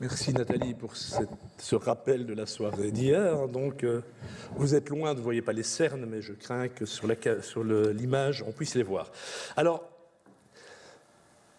Merci Nathalie pour ce rappel de la soirée d'hier. Donc, euh, vous êtes loin, vous ne voyez pas les cernes, mais je crains que sur l'image, on puisse les voir. Alors,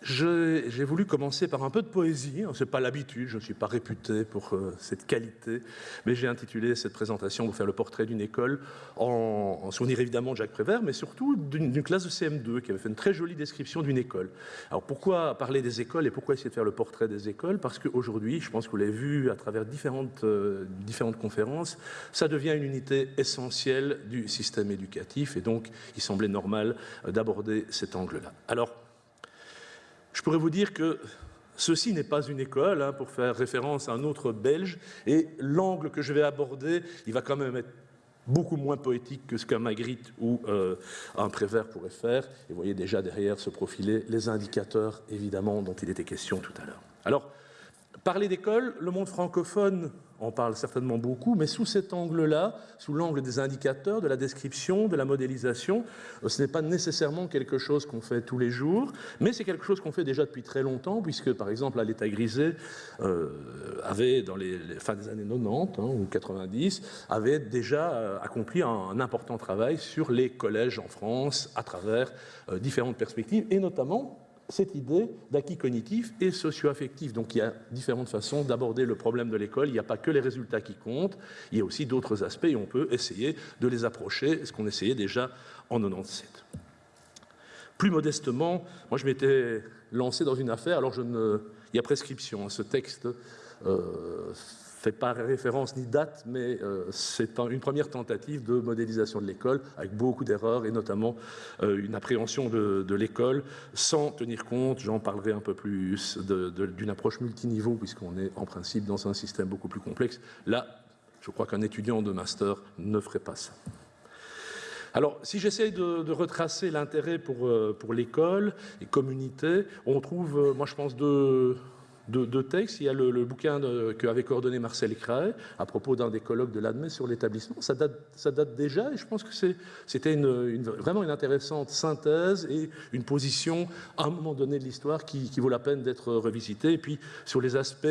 j'ai voulu commencer par un peu de poésie, hein, ce n'est pas l'habitude, je ne suis pas réputé pour euh, cette qualité, mais j'ai intitulé cette présentation pour faire le portrait d'une école, en, souvenir évidemment de Jacques Prévert, mais surtout d'une classe de CM2 qui avait fait une très jolie description d'une école. Alors pourquoi parler des écoles et pourquoi essayer de faire le portrait des écoles? Parce qu'aujourd'hui, je pense que vous l'avez vu à travers différentes, euh, différentes conférences, ça devient une unité essentielle du système éducatif et donc il semblait normal euh, d'aborder cet angle-là. Alors, je pourrais vous dire que ceci n'est pas une école, hein, pour faire référence à un autre belge, et l'angle que je vais aborder, il va quand même être beaucoup moins poétique que ce qu'un Magritte ou euh, un Prévert pourrait faire. Et vous voyez déjà derrière se profiler les indicateurs, évidemment, dont il était question tout à l'heure. Alors, parler d'école, le monde francophone on parle certainement beaucoup, mais sous cet angle-là, sous l'angle des indicateurs, de la description, de la modélisation, euh, ce n'est pas nécessairement quelque chose qu'on fait tous les jours, mais c'est quelque chose qu'on fait déjà depuis très longtemps, puisque par exemple, l'État grisé euh, avait, dans les, fins des années 90 hein, ou 90, avait déjà euh, accompli un, important travail sur les collèges en France à travers différentes perspectives, et notamment cette idée d'acquis cognitif et socio-affectif. Donc il y a différentes façons d'aborder le problème de l'école. Il n'y a pas que les résultats qui comptent, il y a aussi d'autres aspects et on peut essayer de les approcher, ce qu'on essayait déjà en 97. Plus modestement, moi je m'étais lancé dans une affaire, alors je ne... il y a prescription, hein. ce texte euh, pas référence ni date, mais euh, c'est une première tentative de modélisation de l'école avec beaucoup d'erreurs et notamment euh, une appréhension de, l'école sans tenir compte, j'en parlerai un peu plus, d'une approche multiniveau puisqu'on est en principe dans un système beaucoup plus complexe. Là, je crois qu'un étudiant de master ne ferait pas ça. Alors, si j'essaie de, retracer l'intérêt pour, euh, pour l'école et communauté, on trouve, moi je pense, deux deux, textes. Il y a le, bouquin qu'avait coordonné Marcel Cray à propos d'un des colloques de l'ADME sur l'établissement. Ça date, déjà et je pense que c'était vraiment une intéressante synthèse et une position à un moment donné de l'histoire qui, vaut la peine d'être revisitée. Et puis sur les aspects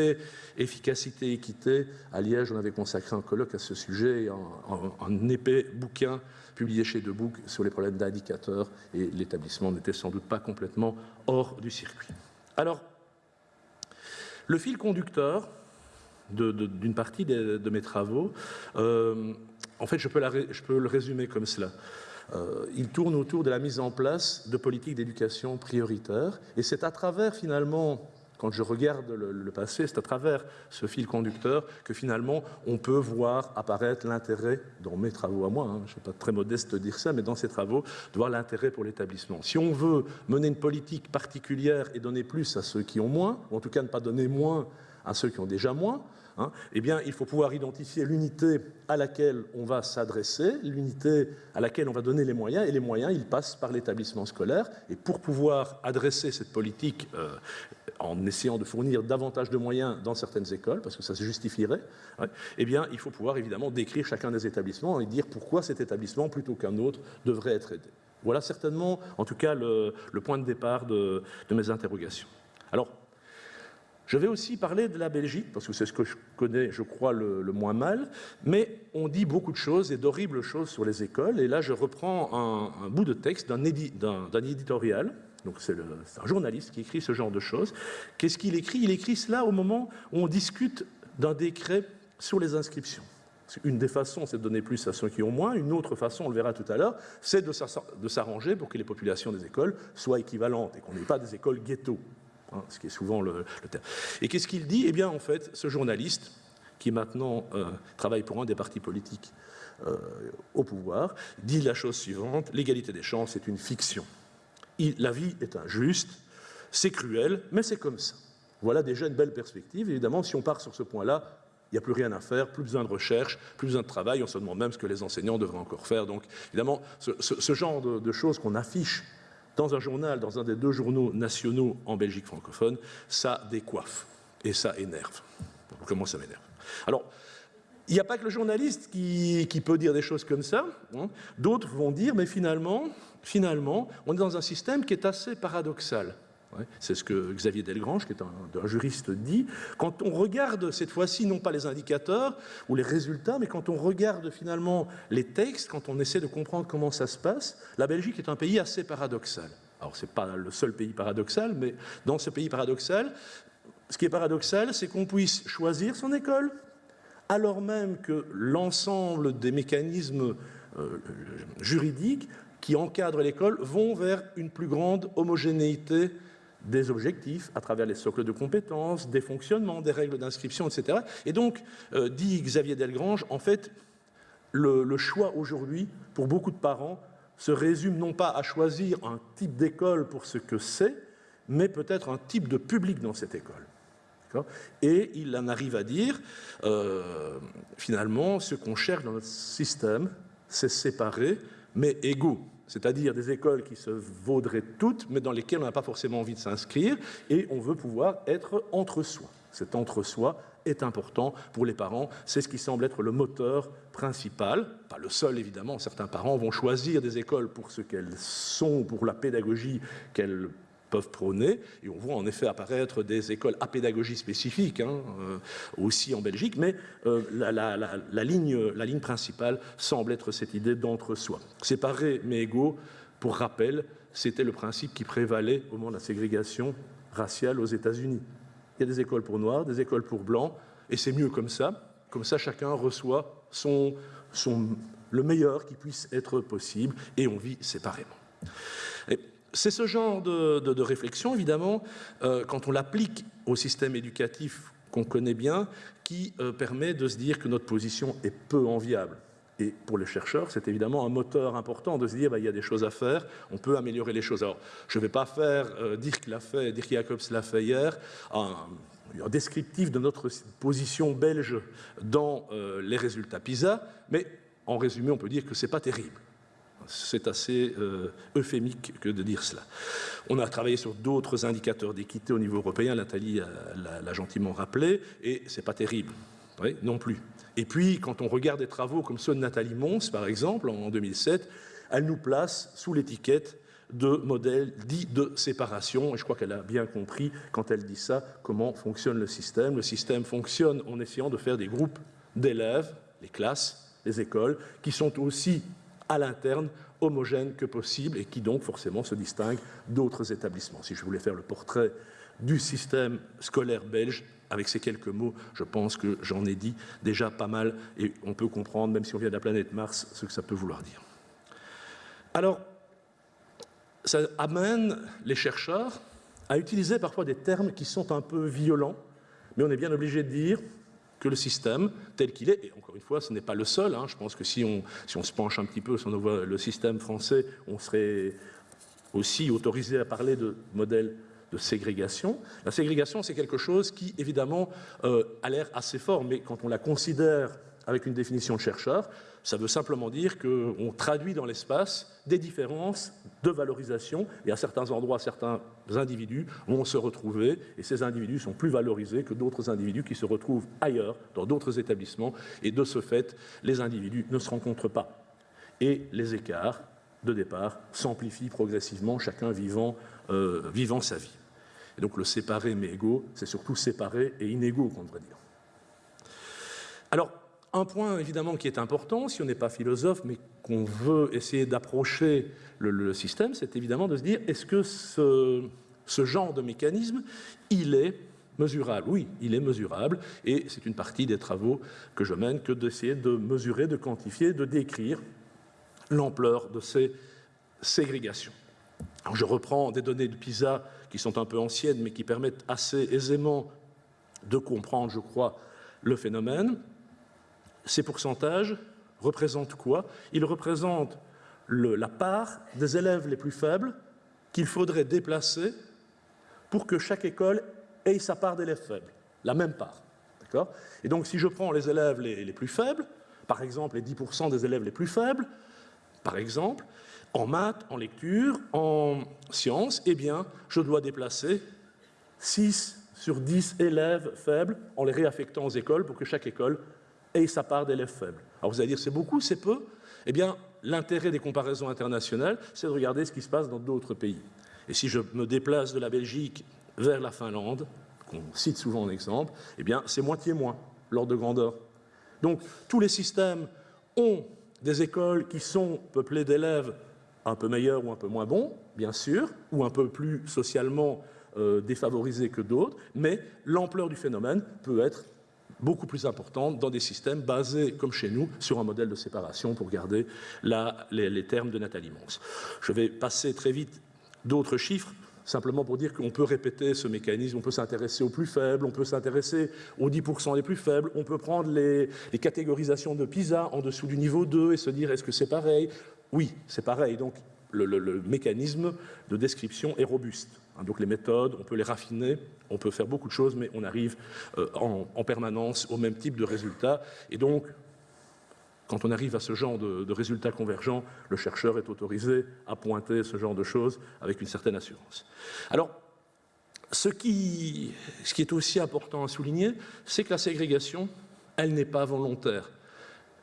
efficacité, équité, à Liège, on avait consacré un colloque à ce sujet, un, épais bouquin publié chez Debout sur les problèmes d'indicateurs et l'établissement n'était sans doute pas complètement hors du circuit. Alors, le fil conducteur d'une partie de, mes travaux, euh, en fait, je peux, le résumer comme cela. Euh, il tourne autour de la mise en place de politiques d'éducation prioritaires, et c'est à travers finalement quand je regarde le, passé, c'est à travers ce fil conducteur que finalement on peut voir apparaître l'intérêt, dans mes travaux à moi, hein, je ne suis pas très modeste de dire ça, mais dans ces travaux, de voir l'intérêt pour l'établissement. Si on veut mener une politique particulière et donner plus à ceux qui ont moins, ou en tout cas ne pas donner moins à ceux qui ont déjà moins, Hein, eh bien, il faut pouvoir identifier l'unité à laquelle on va s'adresser, l'unité à laquelle on va donner les moyens, et les moyens, ils passent par l'établissement scolaire. Et pour pouvoir adresser cette politique euh, en essayant de fournir davantage de moyens dans certaines écoles, parce que ça se justifierait, eh bien, il faut pouvoir évidemment décrire chacun des établissements et dire pourquoi cet établissement, plutôt qu'un autre, devrait être aidé. Voilà certainement, en tout cas, le, point de départ de, mes interrogations. Alors, je vais aussi parler de la Belgique, parce que c'est ce que je connais, je crois, le, moins mal, mais on dit beaucoup de choses et d'horribles choses sur les écoles, et là je reprends un, bout de texte d'un éditorial, donc c'est un journaliste qui écrit ce genre de choses. Qu'est-ce qu'il écrit? Il écrit cela au moment où on discute d'un décret sur les inscriptions. Une des façons, c'est de donner plus à ceux qui ont moins. Une autre façon, on le verra tout à l'heure, c'est de s'arranger pour que les populations des écoles soient équivalentes et qu'on n'ait pas des écoles ghetto. Hein, ce qui est souvent le, terme. Et qu'est-ce qu'il dit? Eh bien, en fait, ce journaliste, qui maintenant euh, travaille pour un des partis politiques euh, au pouvoir, dit la chose suivante, l'égalité des chances est une fiction. La vie est injuste, c'est cruel, mais c'est comme ça. Voilà déjà une belle perspective. Évidemment, si on part sur ce point-là, il n'y a plus rien à faire, plus besoin de recherche, plus besoin de travail, on se demande même ce que les enseignants devraient encore faire. Donc, évidemment, ce, genre de choses qu'on affiche dans un journal, dans un des deux journaux nationaux en Belgique francophone, ça décoiffe et ça énerve. Comment ça m'énerve? Alors, il n'y a pas que le journaliste qui, peut dire des choses comme ça. Hein. D'autres vont dire, mais finalement, finalement, on est dans un système qui est assez paradoxal. C'est ce que Xavier Delgrange, qui est un, juriste, dit. Quand on regarde cette fois-ci, non pas les indicateurs ou les résultats, mais quand on regarde finalement les textes, quand on essaie de comprendre comment ça se passe, la Belgique est un pays assez paradoxal. Alors, ce n'est pas le seul pays paradoxal, mais dans ce pays paradoxal, ce qui est paradoxal, c'est qu'on puisse choisir son école, alors même que l'ensemble des mécanismes euh, juridiques qui encadrent l'école vont vers une plus grande homogénéité des objectifs à travers les socles de compétences, des fonctionnements, des règles d'inscription, etc. Et donc, euh, dit Xavier Delgrange, en fait, le choix aujourd'hui, pour beaucoup de parents, se résume non pas à choisir un type d'école pour ce que c'est, mais peut-être un type de public dans cette école. Et il en arrive à dire, euh, finalement, ce qu'on cherche dans notre système, c'est séparer, mais égaux. C'est-à-dire des écoles qui se vaudraient toutes, mais dans lesquelles on n'a pas forcément envie de s'inscrire, et on veut pouvoir être entre soi. Cet entre-soi est important pour les parents. C'est ce qui semble être le moteur principal, pas le seul évidemment. Certains parents vont choisir des écoles pour ce qu'elles sont, pour la pédagogie qu'elles peuvent prôner. Et on voit en effet apparaître des écoles à pédagogie spécifique, hein, euh, aussi en Belgique, mais euh, la, ligne, la ligne principale semble être cette idée d'entre-soi. Séparés mais égaux, pour rappel, c'était le principe qui prévalait au moment de la ségrégation raciale aux États-Unis. Il y a des écoles pour noirs, des écoles pour blancs, et c'est mieux comme ça. Comme ça, chacun reçoit son, son, le meilleur qui puisse être possible, et on vit séparément. C'est ce genre de, réflexion, évidemment, euh, quand on l'applique au système éducatif qu'on connaît bien, qui euh, permet de se dire que notre position est peu enviable. Et pour les chercheurs, c'est évidemment un moteur important de se dire bah, il y a des choses à faire, on peut améliorer les choses. Alors, je ne vais pas faire euh, dire fait, dire Jacobs l'a fait hier, un, descriptif de notre position belge dans les résultats PISA, mais en résumé, on peut dire que ce n'est pas terrible. C'est assez euh, euphémique que de dire cela. On a travaillé sur d'autres indicateurs d'équité au niveau européen, Nathalie l'a gentiment rappelé, et c'est pas terrible, non plus. Et puis, quand on regarde des travaux comme ceux de Nathalie Mons, par exemple, en 2007, elle nous place sous l'étiquette de modèle dit de séparation, et je crois qu'elle a bien compris, quand elle dit ça, comment fonctionne le système. Le système fonctionne en essayant de faire des groupes d'élèves, les classes, les écoles, qui sont aussi à l'interne homogène que possible et qui donc forcément se distingue d'autres établissements. Si je voulais faire le portrait du système scolaire belge, avec ces quelques mots, je pense que j'en ai dit déjà pas mal et on peut comprendre, même si on vient de la planète Mars, ce que ça peut vouloir dire. Alors, ça amène les chercheurs à utiliser parfois des termes qui sont un peu violents, mais on est bien obligé de dire le système tel qu'il est, et encore une fois, ce n'est pas le seul, hein, je pense que si on, si on se penche un petit peu sur le système français, on serait aussi autorisé à parler de modèle de ségrégation. La ségrégation, c'est quelque chose qui, évidemment, euh, a l'air assez fort, mais quand on la considère avec une définition de chercheur, ça veut simplement dire qu'on traduit dans l'espace des différences de valorisation et à certains endroits, certains individus vont se retrouver et ces individus sont plus valorisés que d'autres individus qui se retrouvent ailleurs, dans d'autres établissements et de ce fait, les individus ne se rencontrent pas. Et les écarts de départ s'amplifient progressivement, chacun vivant, euh, sa vie. Et donc le séparé mais égaux, c'est surtout séparé et inégaux qu'on devrait dire. Alors, un point évidemment qui est important, si on n'est pas philosophe, mais qu'on veut essayer d'approcher le, système, c'est évidemment de se dire est-ce que ce, genre de mécanisme, il est mesurable? Oui, il est mesurable, et c'est une partie des travaux que je mène que d'essayer de mesurer, de quantifier, de décrire l'ampleur de ces ségrégations. Je reprends des données de PISA qui sont un peu anciennes, mais qui permettent assez aisément de comprendre, je crois, le phénomène. Ces pourcentages représentent quoi? Ils représentent la part des élèves les plus faibles qu'il faudrait déplacer pour que chaque école ait sa part d'élèves faibles, la même part. Et donc, si je prends les élèves les, plus faibles, par exemple les 10% des élèves les plus faibles, par exemple, en maths, en lecture, en sciences, eh bien, je dois déplacer 6 sur 10 élèves faibles en les réaffectant aux écoles pour que chaque école et sa part d'élèves faibles. Alors vous allez dire c'est beaucoup, c'est peu Eh bien, l'intérêt des comparaisons internationales, c'est de regarder ce qui se passe dans d'autres pays. Et si je me déplace de la Belgique vers la Finlande, qu'on cite souvent en exemple, eh bien, c'est moitié moins l'ordre de grandeur. Donc, tous les systèmes ont des écoles qui sont peuplées d'élèves un peu meilleurs ou un peu moins bons, bien sûr, ou un peu plus socialement euh, défavorisés que d'autres, mais l'ampleur du phénomène peut être beaucoup plus importante dans des systèmes basés, comme chez nous, sur un modèle de séparation pour garder les, termes de Nathalie Mons. Je vais passer très vite d'autres chiffres simplement pour dire qu'on peut répéter ce mécanisme, on peut s'intéresser aux plus faibles, on peut s'intéresser aux 10% les plus faibles, on peut prendre les, catégorisations de PISA en dessous du niveau 2 et se dire est-ce que c'est pareil? Oui, c'est pareil. Donc le, mécanisme de description est robuste. Hein, donc les méthodes, on peut les raffiner, on peut faire beaucoup de choses, mais on arrive euh, en, en permanence au même type de résultat. Et donc, quand on arrive à ce genre de, résultats convergents, le chercheur est autorisé à pointer ce genre de choses avec une certaine assurance. Alors, ce qui, ce qui est aussi important à souligner, c'est que la ségrégation, elle n'est pas volontaire.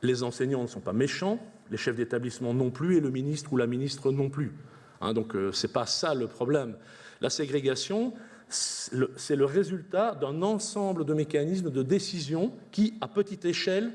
Les enseignants ne sont pas méchants, les chefs d'établissement non plus, et le ministre ou la ministre non plus. Hein, donc, euh, ce n'est pas ça le problème. La ségrégation, c'est le résultat d'un ensemble de mécanismes de décision qui, à petite échelle,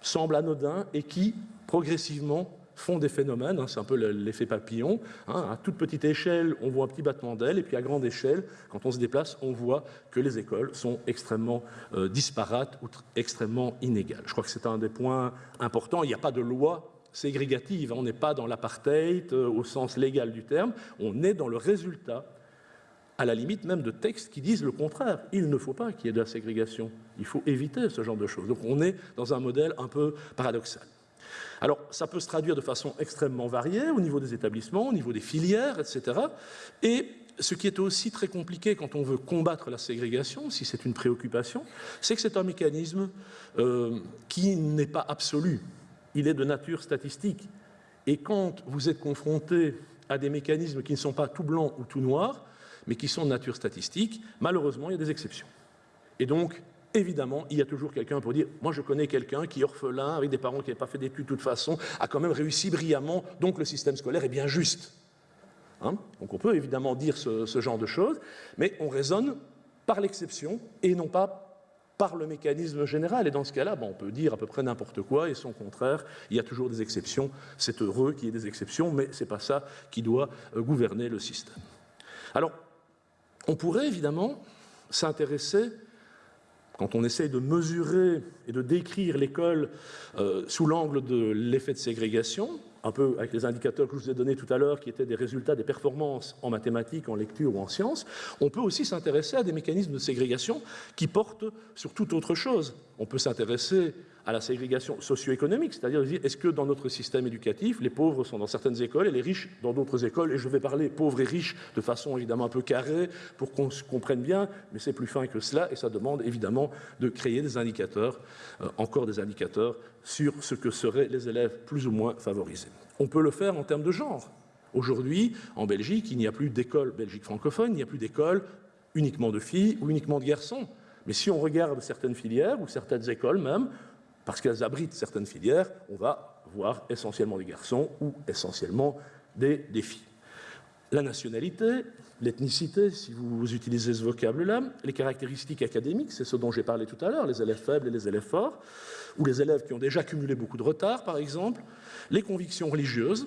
semblent anodins et qui, progressivement, font des phénomènes, hein, c'est un peu l'effet papillon. Hein. à toute petite échelle, on voit un petit battement d'aile, et puis à grande échelle, quand on se déplace, on voit que les écoles sont extrêmement euh, disparates ou extrêmement inégales. Je crois que c'est un des points importants. Il n'y a pas de loi ségrégative, hein. on n'est pas dans l'apartheid euh, au sens légal du terme, on est dans le résultat à la limite même de textes qui disent le contraire. Il ne faut pas qu'il y ait de la ségrégation. Il faut éviter ce genre de choses. Donc on est dans un modèle un peu paradoxal. Alors ça peut se traduire de façon extrêmement variée au niveau des établissements, au niveau des filières, etc. Et ce qui est aussi très compliqué quand on veut combattre la ségrégation, si c'est une préoccupation, c'est que c'est un mécanisme euh, qui n'est pas absolu. Il est de nature statistique. Et quand vous êtes confronté à des mécanismes qui ne sont pas tout blancs ou tout noirs, mais qui sont de nature statistique, malheureusement, il y a des exceptions. Et donc, évidemment, il y a toujours quelqu'un pour dire Moi, je connais quelqu'un qui est orphelin, avec des parents qui n'avaient pas fait d'études de toute façon, a quand même réussi brillamment, donc le système scolaire est bien juste. Hein? Donc, on peut évidemment dire ce, genre de choses, mais on raisonne par l'exception et non pas par le mécanisme général. Et dans ce cas-là, on peut dire à peu près n'importe quoi, et son contraire, il y a toujours des exceptions. C'est heureux qu'il y ait des exceptions, mais ce n'est pas ça qui doit euh, gouverner le système. Alors, on pourrait évidemment s'intéresser, quand on essaye de mesurer et de décrire l'école euh, sous l'angle de l'effet de ségrégation, un peu avec les indicateurs que je vous ai donnés tout à l'heure, qui étaient des résultats des performances en mathématiques, en lecture ou en sciences, on peut aussi s'intéresser à des mécanismes de ségrégation qui portent sur toute autre chose. On peut s'intéresser à la ségrégation socio-économique, c'est-à-dire est-ce que dans notre système éducatif, les pauvres sont dans certaines écoles et les riches dans d'autres écoles, et je vais parler pauvres et riches de façon évidemment un peu carrée pour qu'on se comprenne bien, mais c'est plus fin que cela, et ça demande évidemment de créer des indicateurs, euh, encore des indicateurs, sur ce que seraient les élèves plus ou moins favorisés. On peut le faire en termes de genre. Aujourd'hui, en Belgique, il n'y a plus d'école Belgique francophone, il n'y a plus d'école uniquement de filles ou uniquement de garçons. Mais si on regarde certaines filières ou certaines écoles même, parce qu'elles abritent certaines filières, on va voir essentiellement des garçons ou essentiellement des, filles. La nationalité, l'ethnicité, si vous utilisez ce vocable-là, les caractéristiques académiques, c'est ce dont j'ai parlé tout à l'heure, les élèves faibles et les élèves forts, ou les élèves qui ont déjà cumulé beaucoup de retard, par exemple, les convictions religieuses,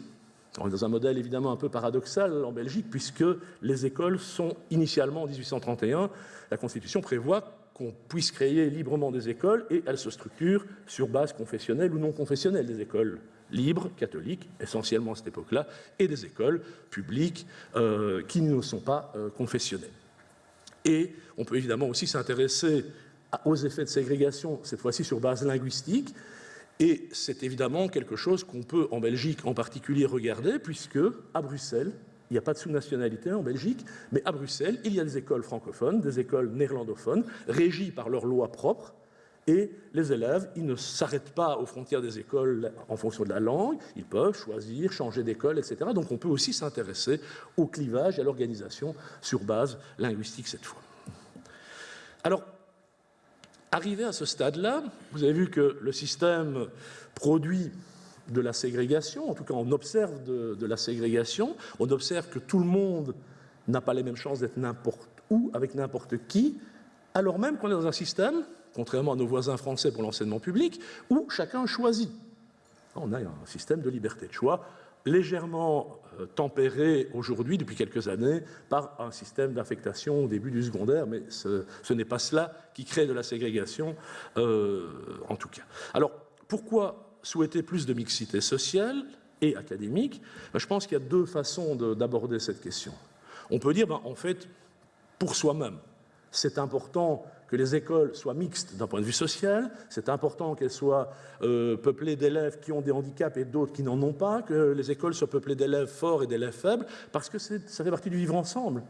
dans un modèle évidemment un peu paradoxal en Belgique, puisque les écoles sont initialement en 1831, la Constitution prévoit qu'on puisse créer librement des écoles et elles se structurent sur base confessionnelle ou non confessionnelle, des écoles libres, catholiques, essentiellement à cette époque-là, et des écoles publiques euh, qui ne sont pas euh, confessionnelles. Et on peut évidemment aussi s'intéresser aux effets de ségrégation, cette fois-ci sur base linguistique, et c'est évidemment quelque chose qu'on peut en Belgique en particulier regarder, puisque à Bruxelles, il n'y a pas de sous-nationalité en Belgique, mais à Bruxelles, il y a des écoles francophones, des écoles néerlandophones, régies par leurs lois propres, et les élèves, ils ne s'arrêtent pas aux frontières des écoles en fonction de la langue, ils peuvent choisir, changer d'école, etc. Donc on peut aussi s'intéresser au clivage et à l'organisation sur base linguistique cette fois. Alors, arrivé à ce stade-là, vous avez vu que le système produit de la ségrégation, en tout cas on observe de, la ségrégation, on observe que tout le monde n'a pas les mêmes chances d'être n'importe où, avec n'importe qui, alors même qu'on est dans un système, contrairement à nos voisins français pour l'enseignement public, où chacun choisit. On a un système de liberté de choix légèrement euh, tempéré aujourd'hui, depuis quelques années, par un système d'affectation au début du secondaire, mais ce, n'est pas cela qui crée de la ségrégation, euh, en tout cas. Alors, pourquoi souhaiter plus de mixité sociale et académique ben, Je pense qu'il y a deux façons d'aborder cette question. On peut dire, ben, en fait, pour soi-même, c'est important que les écoles soient mixtes d'un point de vue social, c'est important qu'elles soient euh, peuplées d'élèves qui ont des handicaps et d'autres qui n'en ont pas, que les écoles soient peuplées d'élèves forts et d'élèves faibles, parce que ça fait partie du vivre ensemble.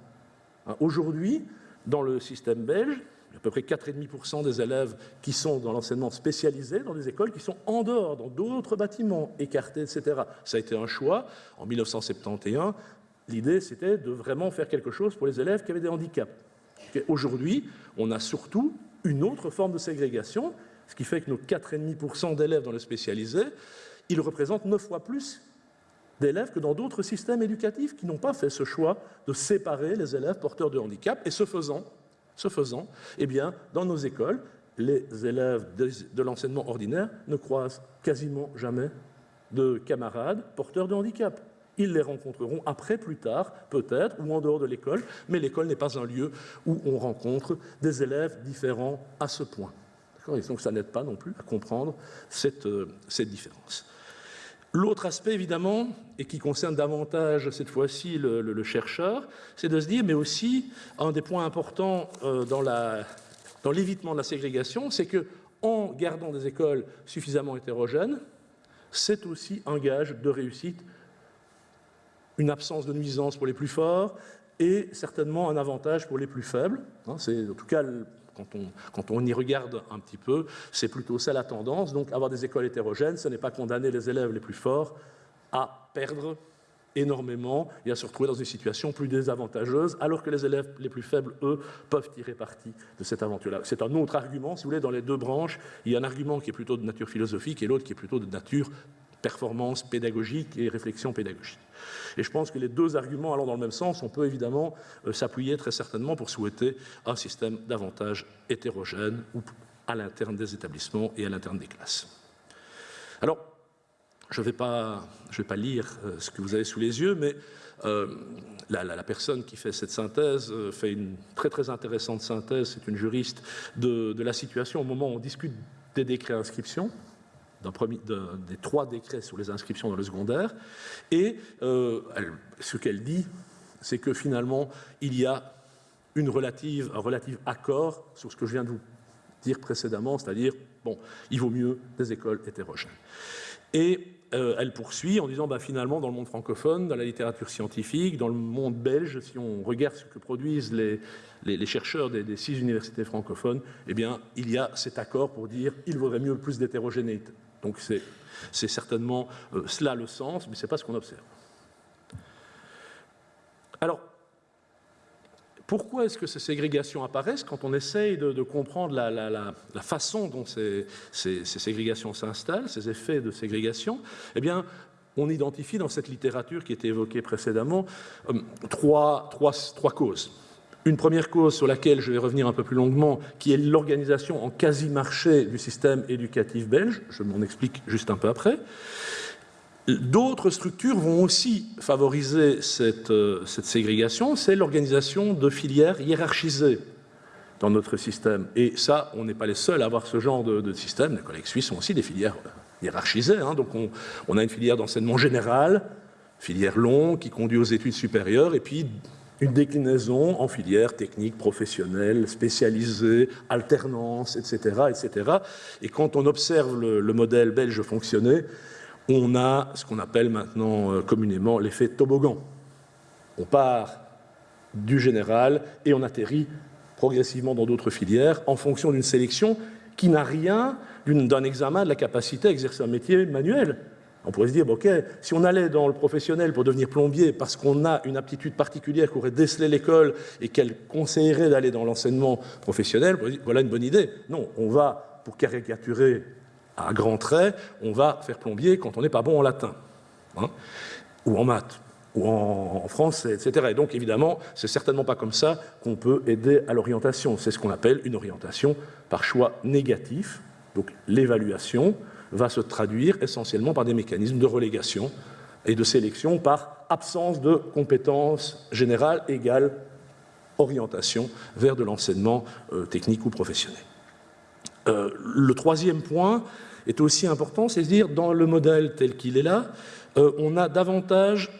Hein, aujourd'hui, dans le système belge, à peu près 4,5% des élèves qui sont dans l'enseignement spécialisé dans des écoles qui sont en dehors, dans d'autres bâtiments, écartés, etc. Ça a été un choix. En 1971, l'idée, c'était de vraiment faire quelque chose pour les élèves qui avaient des handicaps. Aujourd'hui, on a surtout une autre forme de ségrégation, ce qui fait que nos 4,5% d'élèves dans le spécialisé, ils représentent 9 fois plus d'élèves que dans d'autres systèmes éducatifs qui n'ont pas fait ce choix de séparer les élèves porteurs de handicap. Et ce faisant, ce faisant eh dans nos écoles, les élèves de l'enseignement ordinaire ne croisent quasiment jamais de camarades porteurs de handicap. Ils les rencontreront après, plus tard, peut-être, ou en dehors de l'école, mais l'école n'est pas un lieu où on rencontre des élèves différents à ce point. Donc ça n'aide pas non plus à comprendre cette, euh, cette différence. L'autre aspect, évidemment, et qui concerne davantage cette fois-ci le, chercheur, c'est de se dire, mais aussi, un des points importants euh, dans l'évitement de la ségrégation, c'est que en gardant des écoles suffisamment hétérogènes, c'est aussi un gage de réussite une absence de nuisance pour les plus forts et certainement un avantage pour les plus faibles. Hein, c'est en tout cas quand on, y regarde un petit peu, c'est plutôt ça la tendance. Donc avoir des écoles hétérogènes, ce n'est pas condamner les élèves les plus forts à perdre énormément et à se retrouver dans une situation plus désavantageuse, alors que les élèves les plus faibles, eux, peuvent tirer parti de cette aventure-là. C'est un autre argument, si vous voulez, dans les deux branches, il y a un argument qui est plutôt de nature philosophique et l'autre qui est plutôt de nature performance pédagogique et réflexion pédagogique. Et je pense que les deux arguments allant dans le même sens, on peut évidemment euh, s'appuyer très certainement pour souhaiter un système davantage hétérogène à l'interne des établissements et à l'interne des classes. Alors, je ne vais, pas, vais pas lire euh, ce que vous avez sous les yeux, mais euh, la, personne qui fait cette synthèse fait une très très intéressante synthèse, c'est une juriste, de, de, la situation au moment où on discute des décrets d'inscription, des trois décrets sur les inscriptions dans le secondaire. Et euh, ce qu'elle dit, c'est que finalement, il y a une relative, un relatif accord sur ce que je viens de vous dire précédemment, c'est-à-dire, bon, il vaut mieux des écoles hétérogènes. Et euh, elle poursuit en disant, bah, finalement, dans le monde francophone, dans la littérature scientifique, dans le monde belge, si on regarde ce que produisent les, chercheurs des, six universités francophones, eh bien, il y a cet accord pour dire, il vaudrait mieux plus d'hétérogénéité. Donc c'est certainement euh, cela le sens, mais ce n'est pas ce qu'on observe. Alors, pourquoi est-ce que ces ségrégations apparaissent quand on essaye de, comprendre la, façon dont ces, ségrégations s'installent, ces effets de ségrégation? Eh bien, on identifie dans cette littérature qui était évoquée précédemment euh, trois, trois causes. Une première cause sur laquelle je vais revenir un peu plus longuement, qui est l'organisation en quasi-marché du système éducatif belge, je m'en explique juste un peu après. D'autres structures vont aussi favoriser cette, euh, ségrégation, c'est l'organisation de filières hiérarchisées dans notre système. Et ça, on n'est pas les seuls à avoir ce genre de, système. Les collègues suisses ont aussi des filières hiérarchisées. Hein. Donc on, on, a une filière d'enseignement général, filière longue qui conduit aux études supérieures, et puis une déclinaison en filière technique, professionnelle, spécialisée, alternance, etc., etc. Et quand on observe le, modèle belge fonctionner, on a ce qu'on appelle maintenant euh, communément l'effet toboggan. On part du général et on atterrit progressivement dans d'autres filières en fonction d'une sélection qui n'a rien d'un examen de la capacité à exercer un métier manuel. On pourrait se dire, ok, si on allait dans le professionnel pour devenir plombier parce qu'on a une aptitude particulière qu'aurait décelé l'école et qu'elle conseillerait d'aller dans l'enseignement professionnel, voilà une bonne idée. Non, on va, pour caricaturer à grands traits, on va faire plombier quand on n'est pas bon en latin, hein, ou en maths, ou en, en français, etc. Et donc, évidemment, c'est certainement pas comme ça qu'on peut aider à l'orientation. C'est ce qu'on appelle une orientation par choix négatif. Donc, l'évaluation va se traduire essentiellement par des mécanismes de relégation et de sélection par absence de compétences générales égale orientation vers de l'enseignement euh, technique ou professionnel. Euh, le troisième point est aussi important, c'est à dire dans le modèle tel qu'il est là, euh, on a davantage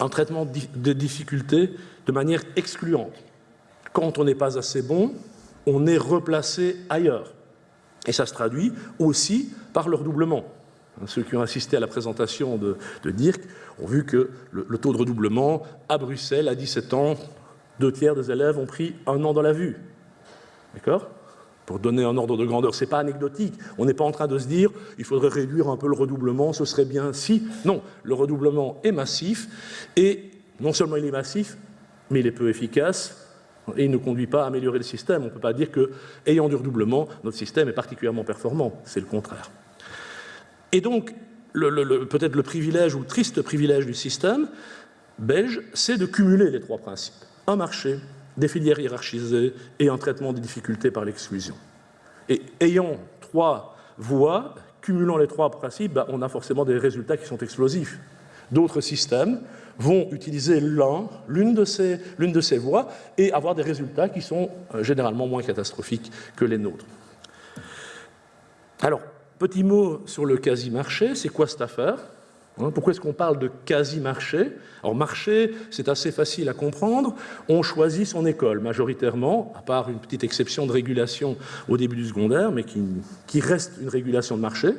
un traitement de difficultés de manière excluante. Quand on n'est pas assez bon, on est replacé ailleurs. Et ça se traduit aussi par le redoublement. Ceux qui ont assisté à la présentation de, Dirk ont vu que le, le, taux de redoublement à Bruxelles, à 17 ans, deux tiers des élèves ont pris un an dans la vue. D'accord? Pour donner un ordre de grandeur. Ce n'est pas anecdotique. On n'est pas en train de se dire il faudrait réduire un peu le redoublement, ce serait bien si. Non, le redoublement est massif et non seulement il est massif, mais il est peu efficace et il ne conduit pas à améliorer le système. On ne peut pas dire que, ayant du redoublement, notre système est particulièrement performant. C'est le contraire. Et donc, peut-être le privilège ou triste privilège du système belge, c'est de cumuler les trois principes. Un marché, des filières hiérarchisées et un traitement des difficultés par l'exclusion. Et ayant trois voies, cumulant les trois principes, ben, on a forcément des résultats qui sont explosifs. D'autres systèmes vont utiliser l'une de, ces, de ces voies et avoir des résultats qui sont euh, généralement moins catastrophiques que les nôtres. Alors, petit mot sur le quasi-marché, c'est quoi cette affaire Hein, pourquoi est-ce qu'on parle de quasi-marché? Alors marché, c'est assez facile à comprendre. On choisit son école majoritairement, à part une petite exception de régulation au début du secondaire, mais qui, reste une régulation de marché.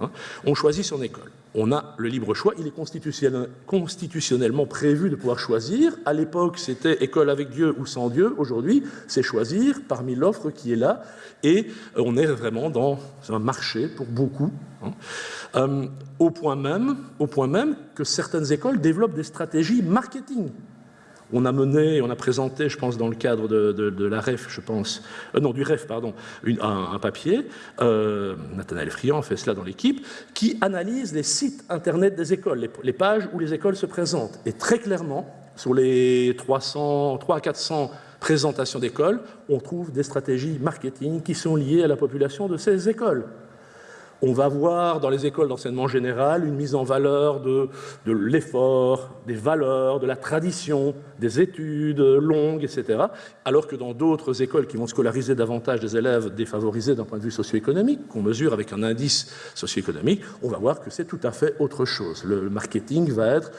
Hein. On choisit son école. On a le libre choix. Il est constitutionnellement prévu de pouvoir choisir. À l'époque, c'était école avec Dieu ou sans Dieu. Aujourd'hui, c'est choisir parmi l'offre qui est là. Et on est vraiment dans un marché pour beaucoup. Hein. Euh, au, point même, au point même que certaines écoles développent des stratégies marketing. On a mené, on a présenté, je pense, dans le cadre de, la REF, je pense, euh, non, du REF, pardon, un, papier, euh, Nathanaël Friand fait cela dans l'équipe, qui analyse les sites Internet des écoles, les, les, pages où les écoles se présentent. Et très clairement, sur les 300, 3 à 400 présentations d'écoles, on trouve des stratégies marketing qui sont liées à la population de ces écoles. On va voir dans les écoles d'enseignement général une mise en valeur de, l'effort, des valeurs, de la tradition, des études longues, etc. Alors que dans d'autres écoles qui vont scolariser davantage des élèves défavorisés d'un point de vue socio-économique, qu'on mesure avec un indice socio-économique, on va voir que c'est tout à fait autre chose. Le marketing va être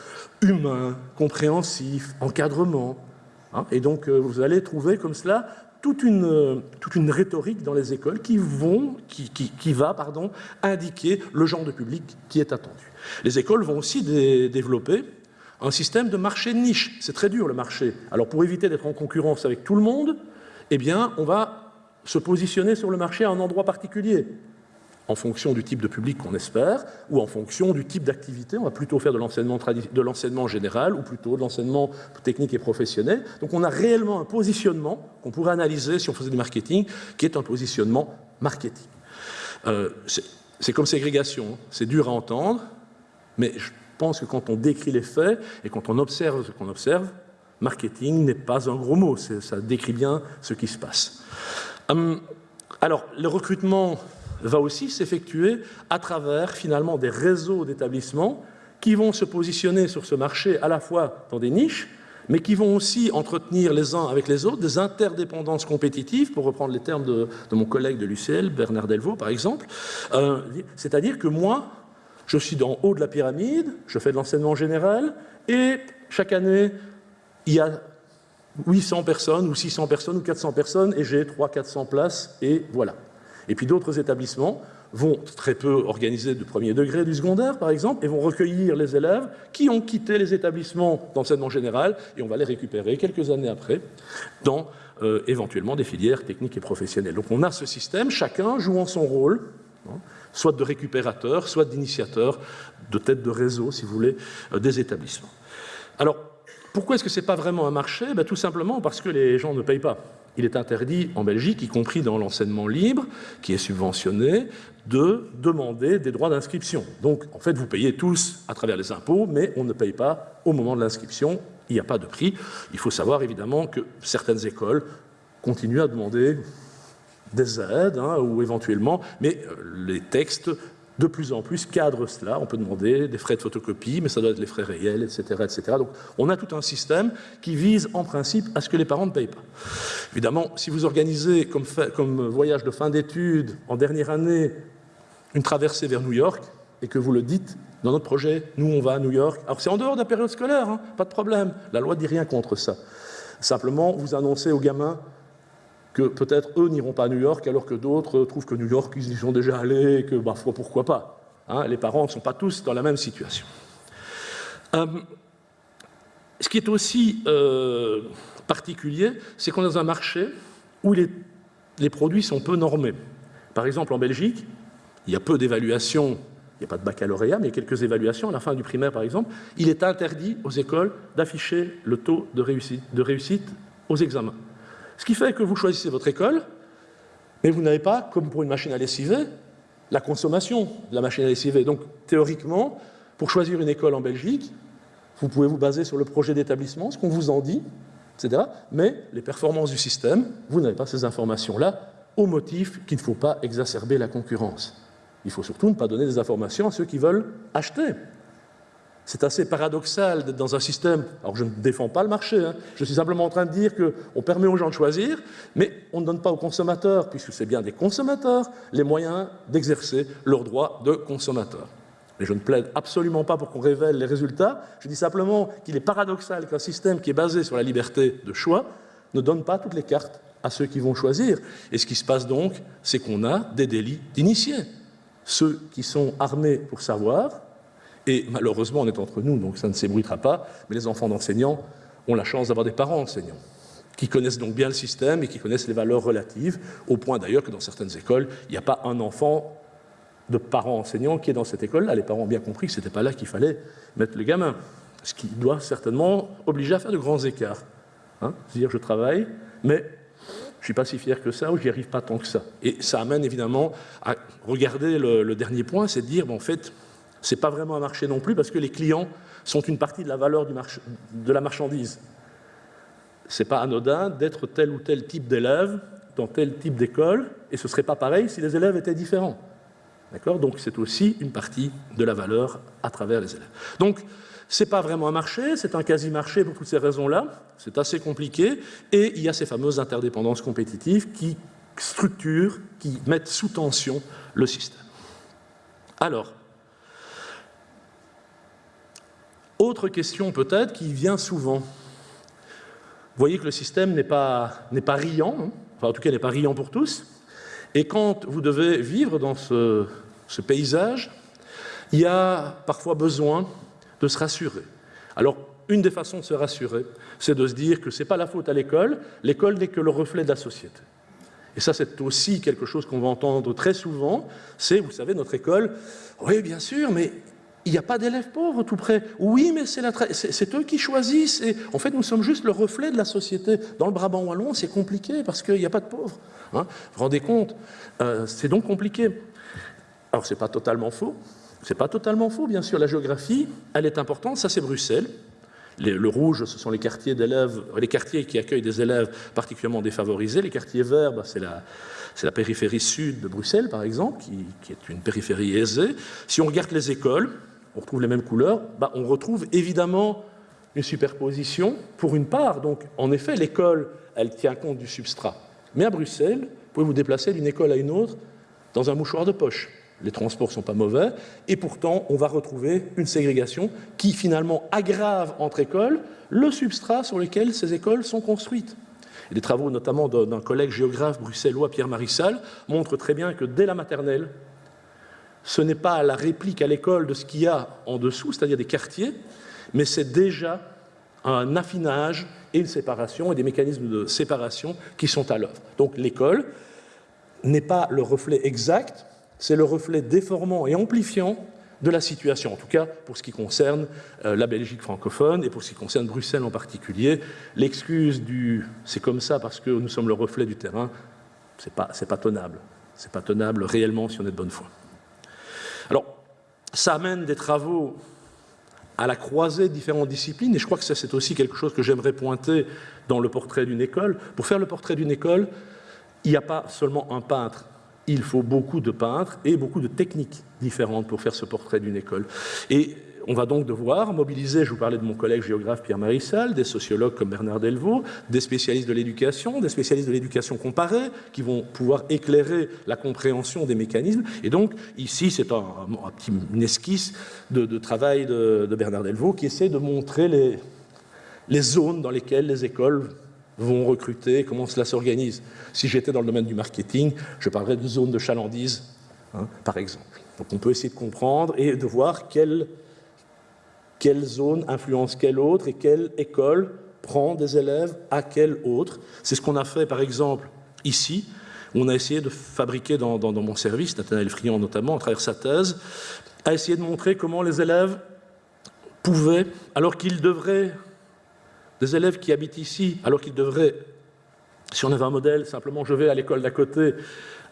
humain, compréhensif, encadrement. Hein. et donc euh, vous allez trouver comme cela toute une, toute une rhétorique dans les écoles qui, va indiquer le genre de public qui est attendu. Les écoles vont aussi développer un système de marché niche. C'est très dur le marché. Alors pour éviter d'être en concurrence avec tout le monde, eh on va se positionner sur le marché à un endroit particulier en fonction du type de public qu'on espère, ou en fonction du type d'activité. On va plutôt faire de l'enseignement général, ou plutôt de l'enseignement technique et professionnel. Donc on a réellement un positionnement qu'on pourrait analyser si on faisait du marketing, qui est un positionnement marketing. Euh, c'est comme ségrégation, hein. c'est dur à entendre, mais je pense que quand on décrit les faits et quand on observe ce qu'on observe, marketing n'est pas un gros mot, ça décrit bien ce qui se passe. Hum, alors, le recrutement va aussi s'effectuer à travers finalement des réseaux d'établissements qui vont se positionner sur ce marché à la fois dans des niches, mais qui vont aussi entretenir les uns avec les autres des interdépendances compétitives, pour reprendre les termes de, mon collègue de l'UCL, Bernard Delvaux par exemple. Euh, c'est-à-dire que moi, je suis dans haut de la pyramide, je fais de l'enseignement général, et chaque année, il y a 800 personnes, ou 600 personnes, ou 400 personnes, et j'ai 300-400 places, et voilà. Et puis d'autres établissements vont très peu organiser de premier degré du secondaire, par exemple, et vont recueillir les élèves qui ont quitté les établissements d'enseignement général, et on va les récupérer quelques années après dans euh, éventuellement des filières techniques et professionnelles. Donc on a ce système, chacun jouant son rôle, hein, soit de récupérateur, soit d'initiateur de tête de réseau, si vous voulez, euh, des établissements. Alors, pourquoi est-ce que ce n'est pas vraiment un marché? Ben, Tout simplement parce que les gens ne payent pas. Il est interdit en Belgique, y compris dans l'enseignement libre, qui est subventionné, de demander des droits d'inscription. Donc, en fait, vous payez tous à travers les impôts, mais on ne paye pas au moment de l'inscription. Il n'y a pas de prix. Il faut savoir évidemment que certaines écoles continuent à demander des aides, hein, ou éventuellement, mais euh, les textes de plus en plus cadrent cela. On peut demander des frais de photocopie, mais ça doit être les frais réels, etc. etc. Donc on a tout un système qui vise en principe à ce que les parents ne payent pas. Évidemment, si vous organisez comme, voyage de fin d'études en dernière année une traversée vers New York et que vous le dites dans notre projet, nous on va à New York, alors c'est en dehors de la période scolaire, hein, pas de problème, la loi dit rien contre ça. Simplement, vous annoncez aux gamins que peut-être eux n'iront pas à New York alors que d'autres trouvent que New York, ils y sont déjà allés et que, bah, pourquoi pas. Hein. les parents ne sont pas tous dans la même situation. Euh, ce qui est aussi euh, particulier, c'est qu'on est dans un marché où les, produits sont peu normés. Par exemple, en Belgique, il y a peu d'évaluations, il n'y a pas de baccalauréat, mais il y a quelques évaluations à la fin du primaire, par exemple. Il est interdit aux écoles d'afficher le taux de réussite aux examens. Ce qui fait que vous choisissez votre école, mais vous n'avez pas, comme pour une machine à lessiver, la consommation de la machine à lessiver. Donc, théoriquement, pour choisir une école en Belgique, vous pouvez vous baser sur le projet d'établissement, ce qu'on vous en dit, etc. Mais les performances du système, vous n'avez pas ces informations-là, au motif qu'il ne faut pas exacerber la concurrence. Il faut surtout ne pas donner des informations à ceux qui veulent acheter. C'est assez paradoxal d'être dans un système, alors je ne défends pas le marché, hein. je suis simplement en train de dire qu'on permet aux gens de choisir, mais on ne donne pas aux consommateurs, puisque c'est bien des consommateurs, les moyens d'exercer leurs droits de consommateurs. Mais je ne plaide absolument pas pour qu'on révèle les résultats, je dis simplement qu'il est paradoxal qu'un système qui est basé sur la liberté de choix ne donne pas toutes les cartes à ceux qui vont choisir. Et ce qui se passe donc, c'est qu'on a des délits d'initiés. Ceux qui sont armés pour savoir, et malheureusement, on est entre nous, donc ça ne s'ébruitera pas, mais les enfants d'enseignants ont la chance d'avoir des parents enseignants qui connaissent donc bien le système et qui connaissent les valeurs relatives, au point d'ailleurs que dans certaines écoles, il n'y a pas un enfant de parents enseignants qui est dans cette école-là. Les parents ont bien compris que ce n'était pas là qu'il fallait mettre le gamin, ce qui doit certainement obliger à faire de grands écarts. Hein C'est-à-dire, je travaille, mais je ne suis pas si fier que ça ou j'y arrive pas tant que ça. Et ça amène évidemment à regarder le, dernier point, c'est de dire, en fait, ce n'est pas vraiment un marché non plus parce que les clients sont une partie de la valeur de la marchandise. Ce n'est pas anodin d'être tel ou tel type d'élève dans tel type d'école, et ce ne serait pas pareil si les élèves étaient différents. D'accord? Donc c'est aussi une partie de la valeur à travers les élèves. Donc ce n'est pas vraiment un marché, c'est un quasi-marché pour toutes ces raisons-là, c'est assez compliqué, et il y a ces fameuses interdépendances compétitives qui structurent, qui mettent sous tension le système. Alors, Autre question peut-être qui vient souvent. Vous voyez que le système n'est pas, pas riant, hein. enfin en tout cas n'est pas riant pour tous. Et quand vous devez vivre dans ce, ce paysage, il y a parfois besoin de se rassurer. Alors, une des façons de se rassurer, c'est de se dire que ce n'est pas la faute à l'école, l'école n'est que le reflet de la société. Et ça, c'est aussi quelque chose qu'on va entendre très souvent, c'est, vous savez, notre école, oui, bien sûr, mais il n'y a pas d'élèves pauvres tout près. Oui, mais c'est eux qui choisissent. Et en fait, nous sommes juste le reflet de la société. Dans le Brabant wallon, c'est compliqué parce qu'il n'y a pas de pauvres. Hein. vous vous rendez compte? Euh, C'est donc compliqué. Alors, ce n'est pas totalement faux. C'est pas totalement faux, bien sûr. La géographie, elle est importante. Ça, c'est Bruxelles. le rouge, ce sont les quartiers d'élèves, les quartiers qui accueillent des élèves particulièrement défavorisés. Les quartiers verts, bah, c'est la, périphérie sud de Bruxelles, par exemple, qui, est une périphérie aisée. Si on regarde les écoles, on retrouve les mêmes couleurs, bah, on retrouve évidemment une superposition pour une part. Donc, en effet, l'école, elle tient compte du substrat. Mais à Bruxelles, vous pouvez vous déplacer d'une école à une autre dans un mouchoir de poche. Les transports ne sont pas mauvais, et pourtant, on va retrouver une ségrégation qui, finalement, aggrave entre écoles le substrat sur lequel ces écoles sont construites. Les travaux, notamment d'un collègue géographe bruxellois, Pierre Marissal, montrent très bien que dès la maternelle, ce n'est pas la réplique à l'école de ce qu'il y a en dessous, c'est-à-dire des quartiers, mais c'est déjà un affinage et une séparation et des mécanismes de séparation qui sont à l'œuvre. Donc l'école n'est pas le reflet exact, c'est le reflet déformant et amplifiant de la situation, en tout cas pour ce qui concerne euh, la Belgique francophone et pour ce qui concerne Bruxelles en particulier. L'excuse du « c'est comme ça parce que nous sommes le reflet du terrain », c'est pas, pas tenable. C'est pas tenable réellement si on est de bonne foi. Alors, ça amène des travaux à la croisée de différentes disciplines, et je crois que c'est aussi quelque chose que j'aimerais pointer dans le portrait d'une école. Pour faire le portrait d'une école, il n'y a pas seulement un peintre il faut beaucoup de peintres et beaucoup de techniques différentes pour faire ce portrait d'une école. On va donc devoir mobiliser, je vous parlais de mon collègue géographe Pierre Marissal, des sociologues comme Bernard Delvaux, des spécialistes de l'éducation, des spécialistes de l'éducation comparée, qui vont pouvoir éclairer la compréhension des mécanismes. Et donc, ici, c'est un, petit, une esquisse de, travail de, Bernard Delvaux qui essaie de montrer les, zones dans lesquelles les écoles vont recruter, comment cela s'organise. Si j'étais dans le domaine du marketing, je parlerais de zone de chalandise, hein, par exemple. Donc on peut essayer de comprendre et de voir quelle, quelle zone influence quelle autre et quelle école prend des élèves à quelle autre. C'est ce qu'on a fait, par exemple, ici. On a essayé de fabriquer dans, mon service, Nathanaël Friand notamment, à travers sa thèse, a essayé de montrer comment les élèves pouvaient, alors qu'ils devraient des élèves qui habitent ici, alors qu'ils devraient, si on avait un modèle, simplement je vais à l'école d'à côté,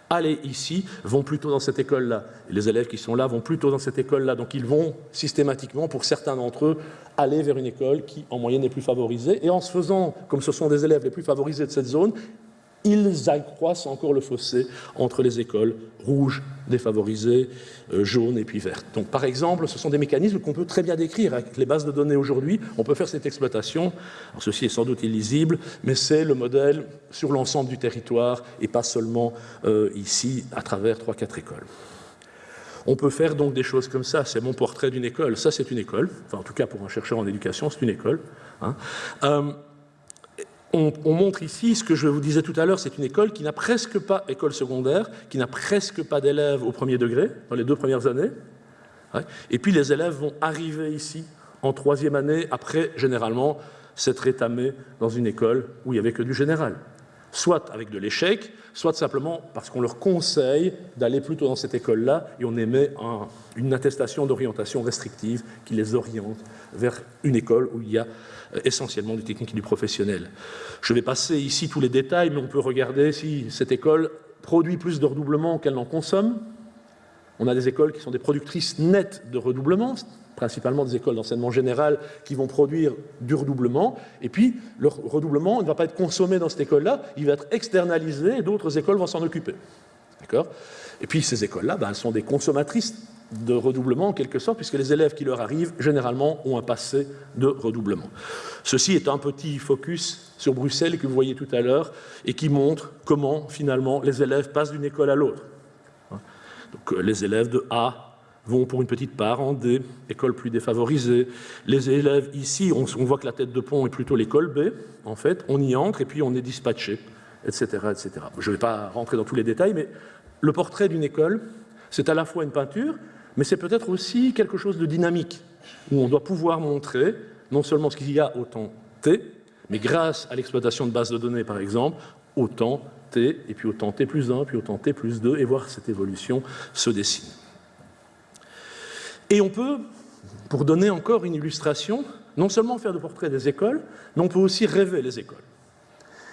aller ici, vont plutôt dans cette école-là. Les élèves qui sont là vont plutôt dans cette école-là. Donc ils vont systématiquement, pour certains d'entre eux, aller vers une école qui, en moyenne, est plus favorisée. Et en se faisant, comme ce sont des élèves les plus favorisés de cette zone, ils accroissent encore le fossé entre les écoles rouges, défavorisées, euh, jaunes et puis vertes. Donc par exemple, ce sont des mécanismes qu'on peut très bien décrire avec les bases de données aujourd'hui. On peut faire cette exploitation. Ceci est sans doute illisible, mais c'est le modèle sur l'ensemble du territoire et pas seulement euh, ici à travers 3-4 écoles. On peut faire donc des choses comme ça. C'est mon portrait d'une école. Ça, c'est une école. Enfin, en tout cas, pour un chercheur en éducation, c'est une école. Hein. Euh, on, montre ici ce que je vous disais tout à l'heure, c'est une école qui n'a presque pas, école secondaire, qui n'a presque pas d'élèves au premier degré, dans les deux premières années. Et puis les élèves vont arriver ici en troisième année, après, généralement, s'être étamés dans une école où il n'y avait que du général. Soit avec de l'échec, soit simplement parce qu'on leur conseille d'aller plutôt dans cette école-là et on émet une attestation d'orientation restrictive qui les oriente vers une école où il y a euh, essentiellement du technique et du professionnel. Je vais passer ici tous les détails, mais on peut regarder si cette école produit plus de redoublement qu'elle n'en consomme. On a des écoles qui sont des productrices nettes de redoublement, principalement des écoles d'enseignement général qui vont produire du redoublement, et puis le redoublement ne va pas être consommé dans cette école-là, il va être externalisé et d'autres écoles vont s'en occuper. D'accord? Et puis ces écoles-là, ben, elles sont des consommatrices de redoublement en quelque sorte, puisque les élèves qui leur arrivent, généralement, ont un passé de redoublement. Ceci est un petit focus sur Bruxelles que vous voyez tout à l'heure et qui montre comment, finalement, les élèves passent d'une école à l'autre. Donc, euh, les élèves de A vont pour une petite part en D, école plus défavorisée. Les élèves ici, on, voit que la tête de pont est plutôt l'école B, en fait, on y entre et puis on est dispatché, etc. etc. Je ne vais pas rentrer dans tous les détails, mais le portrait d'une école, c'est à la fois une peinture, mais c'est peut-être aussi quelque chose de dynamique, où on doit pouvoir montrer non seulement ce qu'il y a au temps T, mais grâce à l'exploitation de bases de données, par exemple, au temps T, et puis au temps T plus 1, puis au temps T plus 2, et voir cette évolution se dessiner. Et on peut, pour donner encore une illustration, non seulement faire de portraits des écoles, mais on peut aussi rêver les écoles.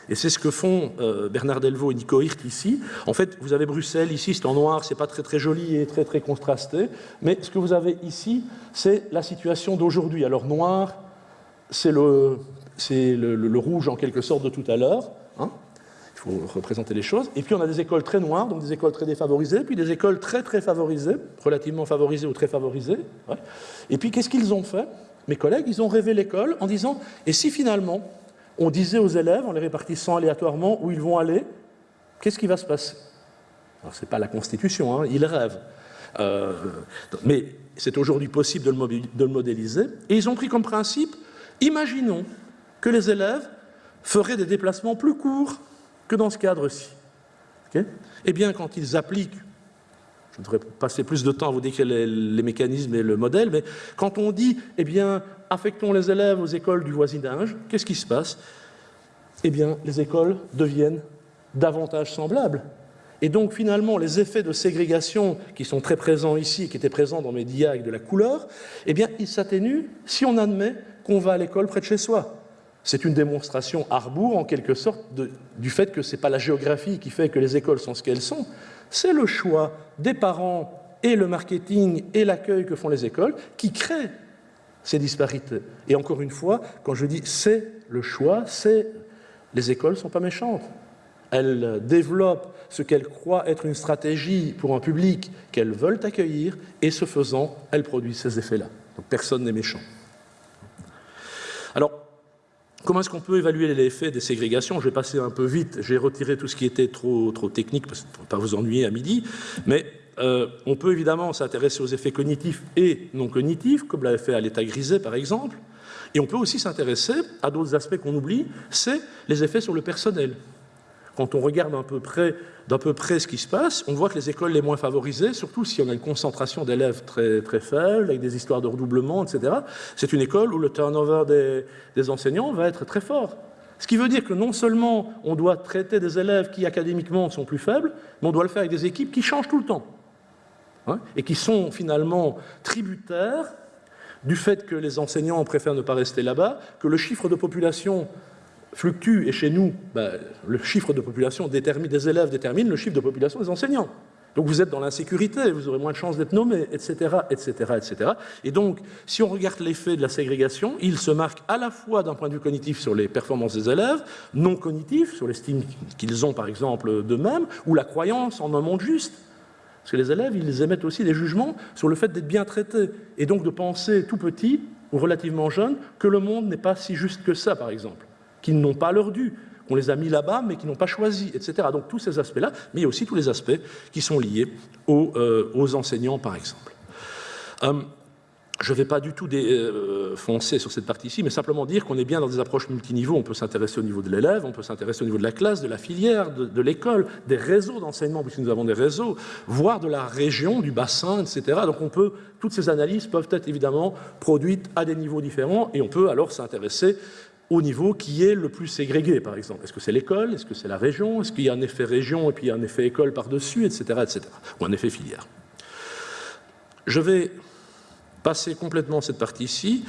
Et c'est ce que font euh, Bernard Delvaux et Nico Hirt ici. En fait, vous avez Bruxelles ici, c'est en noir, c'est pas très très joli et très très contrasté. Mais ce que vous avez ici, c'est la situation d'aujourd'hui. Alors noir, c'est le, le, le, rouge en quelque sorte de tout à l'heure. Hein. Faut représenter les choses. Et puis on a des écoles très noires, donc des écoles très défavorisées, puis des écoles très très favorisées, relativement favorisées ou très favorisées. Et puis qu'est-ce qu'ils ont fait? Mes collègues, ils ont rêvé l'école en disant, et si finalement on disait aux élèves, en les répartissant aléatoirement où ils vont aller, qu'est-ce qui va se passer? Alors, ce n'est pas la Constitution, hein, ils rêvent. Euh, mais c'est aujourd'hui possible de le, modéliser. Et ils ont pris comme principe, imaginons que les élèves feraient des déplacements plus courts que dans ce cadre-ci. eh bien, quand ils appliquent, je devrais passer plus de temps à vous décrire les, les, mécanismes et le modèle, mais quand on dit, eh bien, affectons les élèves aux écoles du voisinage, qu'est-ce qui se passe Eh bien, les écoles deviennent davantage semblables. Et donc finalement, les effets de ségrégation qui sont très présents ici, qui étaient présents dans mes diags de la couleur, eh bien, ils s'atténuent si on admet qu'on va à l'école près de chez soi. C'est une démonstration à rebours, en quelque sorte, du fait que ce n'est pas la géographie qui fait que les écoles sont ce qu'elles sont, c'est le choix des parents et le marketing et l'accueil que font les écoles qui créent ces disparités. Et encore une fois, quand je dis c'est le choix, c'est les écoles ne sont pas méchantes. Elles développent ce qu'elles croient être une stratégie pour un public qu'elles veulent accueillir, et ce faisant, elles produisent ces effets-là. Donc personne n'est méchant. Alors, comment est-ce qu'on peut évaluer l'effet des ségrégations? Je vais passer un peu vite, j'ai retiré tout ce qui était trop, technique, pour ne pas vous ennuyer à midi, mais euh, on peut évidemment s'intéresser aux effets cognitifs et non cognitifs, comme l'avait fait à l'état grisé par exemple, et on peut aussi s'intéresser à d'autres aspects qu'on oublie, c'est les effets sur le personnel. Quand on regarde d'un peu, près, peu près ce qui se passe, on voit que les écoles les moins favorisées, surtout si on a une concentration d'élèves très, très faible, avec des histoires de redoublement, etc., c'est une école où le turnover des, des enseignants va être très fort. Ce qui veut dire que non seulement on doit traiter des élèves qui académiquement sont plus faibles, mais on doit le faire avec des équipes qui changent tout le temps. Hein, et qui sont finalement tributaires du fait que les enseignants préfèrent ne pas rester là-bas, que le chiffre de population fluctue, et chez nous, ben, le chiffre de population détermine, des élèves détermine le chiffre de population des enseignants. Donc vous êtes dans l'insécurité, vous aurez moins de chances d'être nommé, etc., etc., etc. Et donc, si on regarde l'effet de la ségrégation, il se marque à la fois d'un point de vue cognitif sur les performances des élèves, non cognitif, sur l'estime qu'ils ont par exemple d'eux-mêmes, ou la croyance en un monde juste. Parce que les élèves, ils émettent aussi des jugements sur le fait d'être bien traités, et donc de penser tout petit ou relativement jeune que le monde n'est pas si juste que ça, par exemple, qu'ils n'ont pas leur dû, qu'on les a mis là-bas mais qu'ils n'ont pas choisi, etc. Donc tous ces aspects-là, mais il y a aussi tous les aspects qui sont liés aux, euh, enseignants, par exemple. Hum, je ne vais pas du tout euh, foncer sur cette partie-ci, mais simplement dire qu'on est bien dans des approches multiniveaux. On peut s'intéresser au niveau de l'élève, on peut s'intéresser au niveau de la classe, de la filière, de, l'école, des réseaux d'enseignement, puisque nous avons des réseaux, voire de la région, du bassin, etc. Donc on peut, toutes ces analyses peuvent être évidemment produites à des niveaux différents, et on peut alors s'intéresser au niveau qui est le plus ségrégué, par exemple. Est-ce que c'est l'école? Est-ce que c'est la région? Est-ce qu'il y a un effet région et puis un effet école par-dessus, etc., etc. Ou un effet filière? Je vais passer complètement cette partie-ci.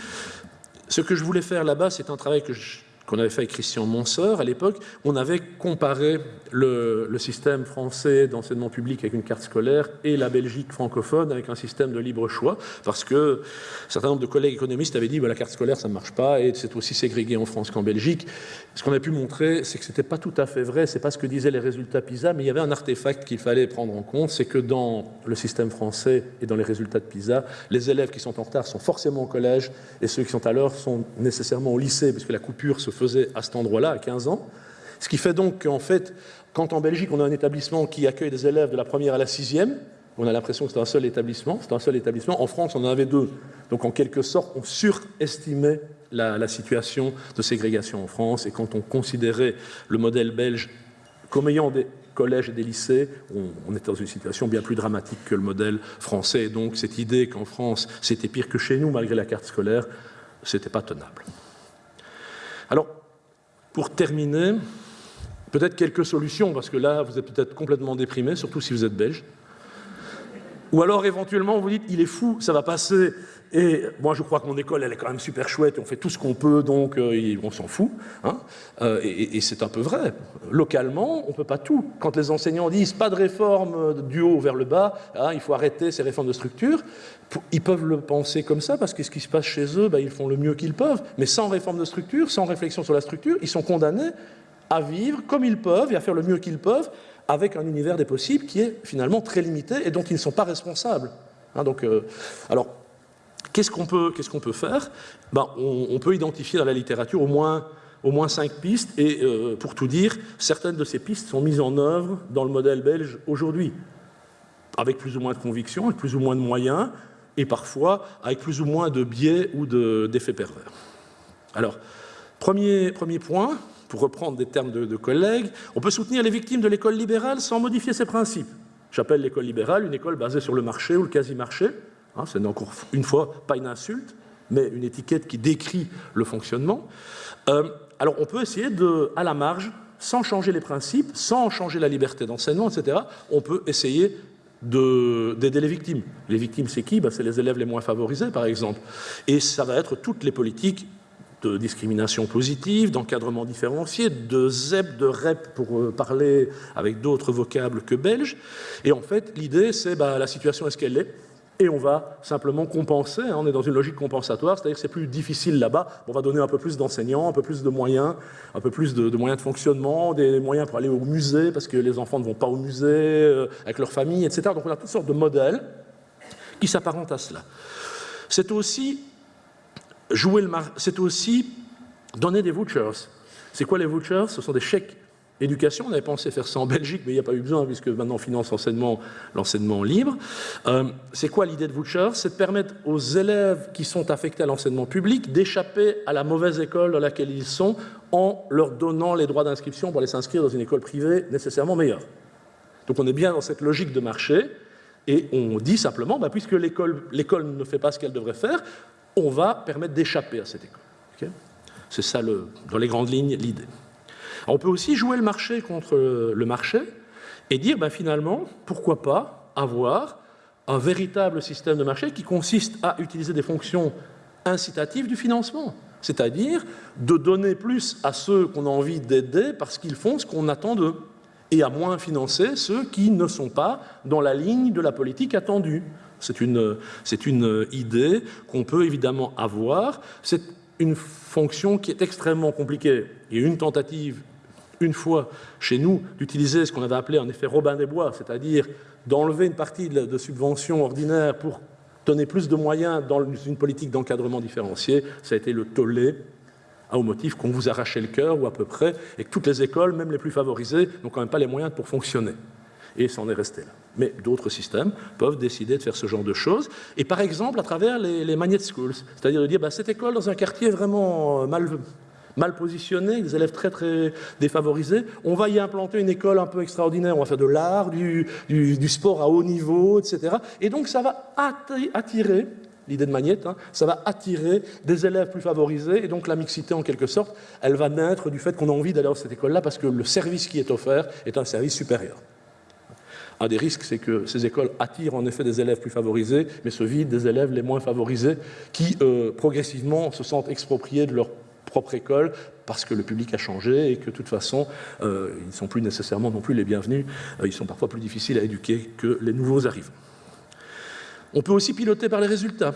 Ce que je voulais faire là-bas, c'est un travail que je qu'on avait fait avec Christian Monseur à l'époque, on avait comparé le, système français d'enseignement public avec une carte scolaire et la Belgique francophone avec un système de libre choix, parce que un certain nombre de collègues économistes avaient dit que la carte scolaire ça ne marche pas et c'est aussi ségrégé en France qu'en Belgique. Ce qu'on a pu montrer, c'est que ce n'était pas tout à fait vrai, c'est pas ce que disaient les résultats PISA, mais il y avait un artefact qu'il fallait prendre en compte, c'est que dans le système français et dans les résultats de PISA, les élèves qui sont en retard sont forcément au collège et ceux qui sont à l'heure sont nécessairement au lycée, puisque la coupure se faisait à cet endroit-là, à 15 ans. Ce qui fait donc qu'en fait, quand en Belgique, on a un établissement qui accueille des élèves de la première à la sixième, on a l'impression que c'est un seul établissement, c'est un seul établissement. En France, on en avait deux. Donc, en quelque sorte, on surestimait la, situation de ségrégation en France. Et quand on considérait le modèle belge comme ayant des collèges et des lycées, on, était dans une situation bien plus dramatique que le modèle français. Et donc, cette idée qu'en France, c'était pire que chez nous, malgré la carte scolaire, c'était pas tenable. Alors, pour terminer, peut-être quelques solutions, parce que là, vous êtes peut-être complètement déprimé, surtout si vous êtes belge. Ou alors, éventuellement, vous dites, il est fou, ça va passer. Et moi, je crois que mon école, elle est quand même super chouette, et on fait tout ce qu'on peut, donc euh, on s'en fout. Hein. Euh, et, c'est un peu vrai. Localement, on ne peut pas tout. Quand les enseignants disent pas de réforme du haut vers le bas, hein, il faut arrêter ces réformes de structure, ils peuvent le penser comme ça, parce que ce qui se passe chez eux, ben, ils font le mieux qu'ils peuvent. Mais sans réforme de structure, sans réflexion sur la structure, ils sont condamnés à vivre comme ils peuvent et à faire le mieux qu'ils peuvent avec un univers des possibles qui est finalement très limité et dont ils ne sont pas responsables. Hein, donc, euh, alors, qu'est-ce qu'on peut, faire? Ben, on, peut identifier dans la littérature au moins, cinq pistes, et euh, pour tout dire, certaines de ces pistes sont mises en œuvre dans le modèle belge aujourd'hui, avec plus ou moins de conviction, avec plus ou moins de moyens, et parfois avec plus ou moins de biais ou d'effets pervers. Alors, premier, premier point, pour reprendre des termes de, collègues, on peut soutenir les victimes de l'école libérale sans modifier ses principes. J'appelle l'école libérale une école basée sur le marché ou le quasi-marché. Hein, Ce n'est encore une fois pas une insulte, mais une étiquette qui décrit le fonctionnement. Euh, alors on peut essayer de, à la marge, sans changer les principes, sans changer la liberté d'enseignement, etc., on peut essayer d'aider les victimes. Les victimes, c'est qui? Ben, C'est les élèves les moins favorisés, par exemple. Et ça va être toutes les politiques de discrimination positive, d'encadrement différencié, de ZEP, de REP pour euh, parler avec d'autres vocables que belges. Et en fait, l'idée, c'est ben, la situation est-ce qu'elle est? Et on va simplement compenser, hein, on est dans une logique compensatoire, c'est-à-dire que c'est plus difficile là-bas, on va donner un peu plus d'enseignants, un peu plus de moyens, un peu plus de, moyens de fonctionnement, des moyens pour aller au musée, parce que les enfants ne vont pas au musée, euh, avec leur famille, etc. Donc on a toutes sortes de modèles qui s'apparentent à cela. C'est aussi jouer le c'est aussi donner des vouchers. C'est quoi les vouchers? Ce sont des chèques Éducation, on avait pensé faire ça en Belgique, mais il n'y a pas eu besoin puisque maintenant on finance l'enseignement libre. Euh, c'est quoi l'idée de voucher C'est de permettre aux élèves qui sont affectés à l'enseignement public d'échapper à la mauvaise école dans laquelle ils sont en leur donnant les droits d'inscription pour aller s'inscrire dans une école privée nécessairement meilleure. Donc on est bien dans cette logique de marché et on dit simplement, bah, puisque l'école ne fait pas ce qu'elle devrait faire, on va permettre d'échapper à cette école. c'est ça, dans les grandes lignes, l'idée. On peut aussi jouer le marché contre le marché et dire ben, finalement, pourquoi pas avoir un véritable système de marché qui consiste à utiliser des fonctions incitatives du financement, c'est-à-dire de donner plus à ceux qu'on a envie d'aider parce qu'ils font ce qu'on attend d'eux, et à moins financer ceux qui ne sont pas dans la ligne de la politique attendue. C'est une, une idée qu'on peut évidemment avoir. C'est une fonction qui est extrêmement compliquée. Il y a une tentative une fois chez nous d'utiliser ce qu'on avait appelé en effet Robin des Bois, c'est-à-dire d'enlever une partie de, subventions ordinaires pour donner plus de moyens dans une politique d'encadrement différencié, ça a été le tollé au motif qu'on vous arrachait le cœur, ou à peu près, et que toutes les écoles, même les plus favorisées, n'ont quand même pas les moyens pour fonctionner. Et ça en est resté là. Mais d'autres systèmes peuvent décider de faire ce genre de choses, et par exemple à travers les, magnet schools, c'est-à-dire de dire bah, cette école dans un quartier vraiment mal, mal positionnés, des élèves très très défavorisés. On va y implanter une école un peu extraordinaire, on va faire de l'art, du, sport à haut niveau, etc. Et donc ça va attirer, l'idée de Magnette, hein, ça va attirer des élèves plus favorisés, et donc la mixité en quelque sorte, elle va naître du fait qu'on a envie d'aller dans cette école-là parce que le service qui est offert est un service supérieur. Un des risques, c'est que ces écoles attirent en effet des élèves plus favorisés, mais se vident des élèves les moins favorisés qui, euh, progressivement, se sentent expropriés de leur propre école parce que le public a changé et que de toute façon, euh, ils ne sont plus nécessairement non plus les bienvenus. Euh, ils sont parfois plus difficiles à éduquer que les nouveaux arrivent. On peut aussi piloter par les résultats.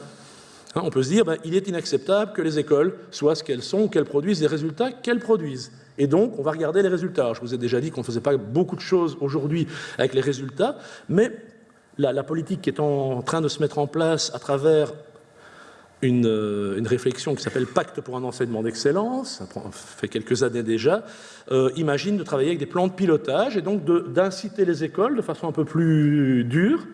Hein, on peut se dire, ben, il est inacceptable que les écoles soient ce qu'elles sont, qu'elles produisent des résultats qu'elles produisent. Et donc, on va regarder les résultats. je vous ai déjà dit qu'on ne faisait pas beaucoup de choses aujourd'hui avec les résultats, mais la, la, politique qui est en train de se mettre en place à travers euh, une, réflexion qui s'appelle Pacte pour un enseignement d'excellence, ça fait quelques années déjà, euh, imagine de travailler avec des plans de pilotage et donc d'inciter les écoles de façon un peu plus dure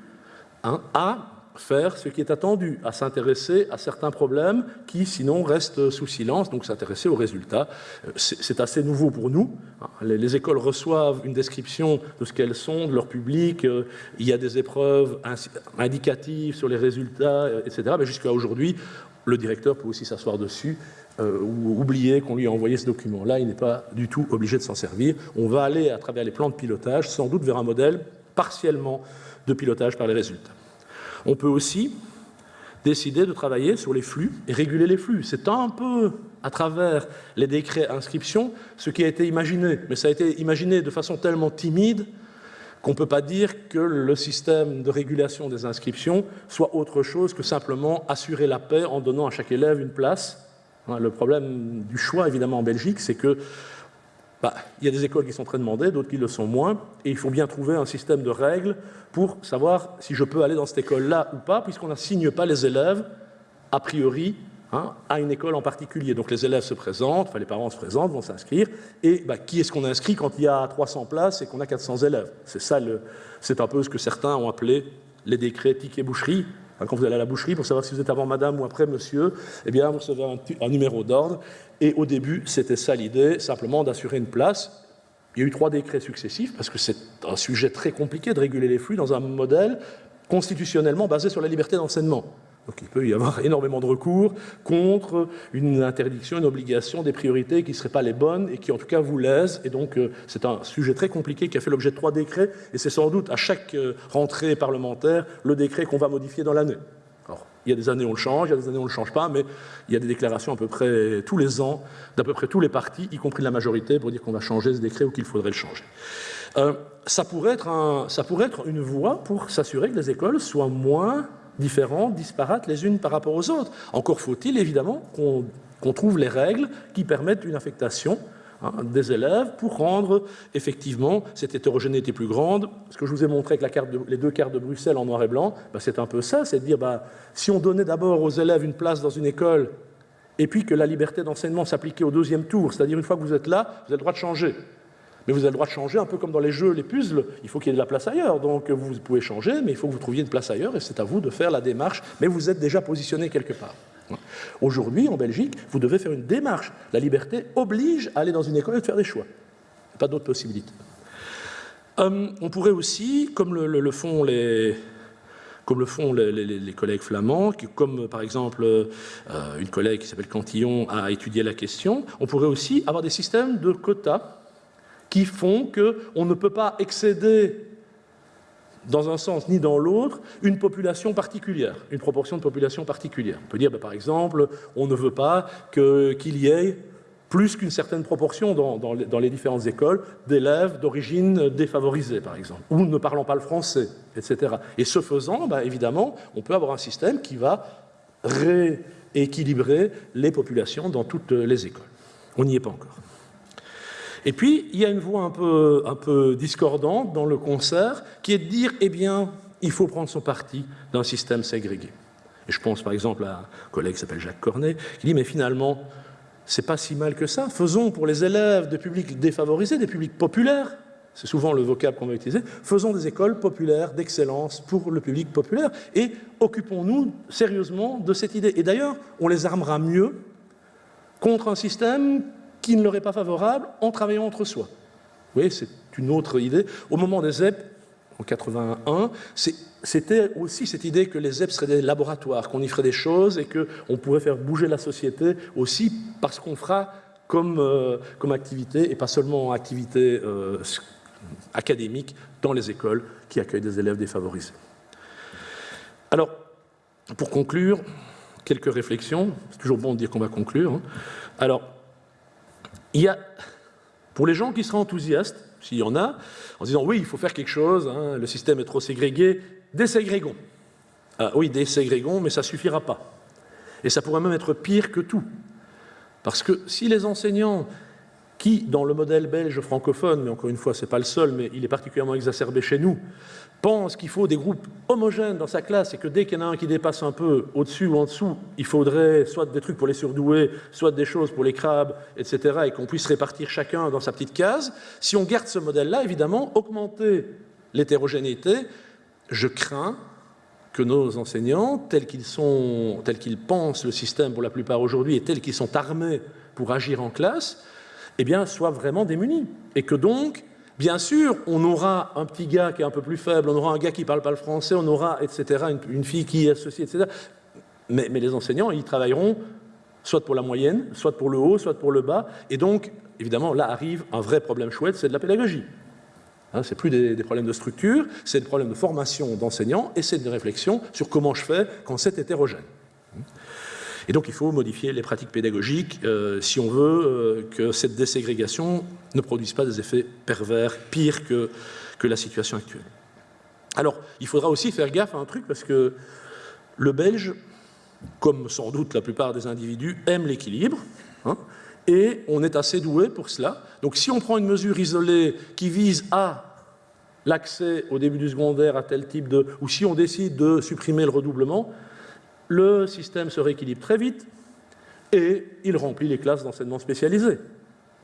hein, à faire ce qui est attendu, à s'intéresser à certains problèmes qui sinon restent sous silence, donc s'intéresser aux résultats. Euh, c'est assez nouveau pour nous. Hein. Les, écoles reçoivent une description de ce qu'elles sont, de leur public, euh, il y a des épreuves indicatives sur les résultats, euh, etc. Mais jusqu'à aujourd'hui, le directeur peut aussi s'asseoir dessus ou oublier qu'on lui a envoyé ce document-là, il n'est pas du tout obligé de s'en servir. On va aller à travers les plans de pilotage, sans doute vers un modèle partiellement de pilotage par les résultats. On peut aussi décider de travailler sur les flux et réguler les flux. C'est un peu à travers les décrets inscription ce qui a été imaginé, mais ça a été imaginé de façon tellement timide qu'on ne peut pas dire que le système de régulation des inscriptions soit autre chose que simplement assurer la paix en donnant à chaque élève une place. Hein, le problème du choix, évidemment, en Belgique, c'est que bah, il y a des écoles qui sont très demandées, d'autres qui le sont moins, et il faut bien trouver un système de règles pour savoir si je peux aller dans cette école-là ou pas, puisqu'on n'assigne pas les élèves, a priori, hein, à une école en particulier. Donc les élèves se présentent, enfin les parents se présentent, vont s'inscrire, et bah, qui est-ce qu'on inscrit quand il y a 300 places et qu'on a 400 élèves? C'est ça, c'est un peu ce que certains ont appelé les décrets ticket boucherie, quand vous allez à la boucherie, pour savoir si vous êtes avant madame ou après monsieur, eh bien, vous recevez un, numéro d'ordre. Et au début, c'était ça l'idée, simplement d'assurer une place. Il y a eu trois décrets successifs, parce que c'est un sujet très compliqué de réguler les flux dans un modèle constitutionnellement basé sur la liberté d'enseignement. Donc il peut y avoir énormément de recours contre une interdiction, une obligation, des priorités qui ne seraient pas les bonnes et qui en tout cas vous lèsent. Et donc euh, c'est un sujet très compliqué qui a fait l'objet de trois décrets et c'est sans doute à chaque euh, rentrée parlementaire le décret qu'on va modifier dans l'année. Alors, il y a des années on le change, il y a des années on ne le change pas, mais il y a des déclarations à peu près tous les ans d'à peu près tous les partis, y compris de la majorité, pour dire qu'on va changer ce décret ou qu'il faudrait le changer. Euh, ça, pourrait être ça pourrait être une voie pour s'assurer que les écoles soient moins différentes, disparates les unes par rapport aux autres. Encore faut-il évidemment qu'on trouve les règles qui permettent une affectation hein, des élèves pour rendre effectivement cette hétérogénéité plus grande. Ce que je vous ai montré avec les deux cartes de Bruxelles en noir et blanc, bah, c'est un peu ça, c'est de dire bah, si on donnait d'abord aux élèves une place dans une école et puis que la liberté d'enseignement s'appliquait au deuxième tour, c'est-à-dire une fois que vous êtes là, vous avez le droit de changer. Mais vous avez le droit de changer, un peu comme dans les jeux, les puzzles, il faut qu'il y ait de la place ailleurs. Donc vous pouvez changer, mais il faut que vous trouviez une place ailleurs, et c'est à vous de faire la démarche, mais vous êtes déjà positionné quelque part. Aujourd'hui, en Belgique, vous devez faire une démarche. La liberté oblige à aller dans une école et de faire des choix. Pas d'autres possibilités. Hum, on pourrait aussi, comme le, font les, comme le font les, collègues flamands, comme par exemple euh, une collègue qui s'appelle Cantillon a étudié la question, on pourrait aussi avoir des systèmes de quotas qui font qu'on ne peut pas excéder dans un sens ni dans l'autre, une population particulière, une proportion de population particulière. On peut dire, bah, par exemple, on ne veut pas qu'il y ait plus qu'une certaine proportion dans, les, différentes écoles d'élèves d'origine défavorisée, par exemple, ou ne parlant pas le français, etc. Et ce faisant, bah, évidemment, on peut avoir un système qui va rééquilibrer les populations dans toutes les écoles. On n'y est pas encore. Et puis, il y a une voix un peu, discordante dans le concert qui est de dire, eh bien, il faut prendre son parti d'un système ségrégué. Et je pense par exemple à un collègue qui s'appelle Jacques Cornet, qui dit, mais finalement, c'est pas si mal que ça. Faisons pour les élèves de publics défavorisés, des publics populaires, c'est souvent le vocable qu'on va utiliser, faisons des écoles populaires d'excellence pour le public populaire et occupons-nous sérieusement de cette idée. Et d'ailleurs, on les armera mieux contre un système qui ne leur est pas favorable en travaillant entre soi. Vous voyez, c'est une autre idée. Au moment des ZEP, en 81, c'était aussi cette idée que les ZEP seraient des laboratoires, qu'on y ferait des choses et qu'on pourrait faire bouger la société aussi parce qu'on fera comme, euh, comme activité, et pas seulement activité euh, académique, dans les écoles qui accueillent des élèves défavorisés. Alors, pour conclure, quelques réflexions. C'est toujours bon de dire qu'on va conclure. Hein. Alors, il y a, pour les gens qui seraient enthousiastes, s'il y en a, en disant oui, il faut faire quelque chose, hein, le système est trop ségrégué, déségrégons. Ah, oui, déségrégons, mais ça ne suffira pas. Et ça pourrait même être pire que tout. Parce que si les enseignants qui, dans le modèle belge francophone, mais encore une fois, ce n'est pas le seul, mais il est particulièrement exacerbé chez nous, pense qu'il faut des groupes homogènes dans sa classe et que dès qu'il y en a un qui dépasse un peu au-dessus ou en dessous, il faudrait soit des trucs pour les surdoués, soit des choses pour les crabes, etc., et qu'on puisse répartir chacun dans sa petite case, si on garde ce modèle-là, évidemment, augmenter l'hétérogénéité, je crains que nos enseignants, tels qu'ils sont, tels qu'ils pensent le système pour la plupart aujourd'hui et tels qu'ils sont armés pour agir en classe, eh bien, soient vraiment démunis. Et que donc, Bien sûr, on aura un petit gars qui est un peu plus faible, on aura un gars qui ne parle pas le français, on aura, etc., une, fille qui est associée, etc. Mais, les enseignants, ils travailleront soit pour la moyenne, soit pour le haut, soit pour le bas. Et donc, évidemment, là arrive un vrai problème chouette, c'est de la pédagogie. Hein, c'est plus des, des, problèmes de structure, c'est des problèmes de formation d'enseignants et c'est des réflexions sur comment je fais quand c'est hétérogène. Et donc il faut modifier les pratiques pédagogiques euh, si on veut euh, que cette déségrégation ne produise pas des effets pervers, pires que, que la situation actuelle. Alors, il faudra aussi faire gaffe à un truc, parce que le Belge, comme sans doute la plupart des individus, aime l'équilibre, hein, et on est assez doué pour cela. Donc si on prend une mesure isolée qui vise à l'accès au début du secondaire à tel type de... ou si on décide de supprimer le redoublement, le système se rééquilibre très vite et il remplit les classes d'enseignement spécialisé,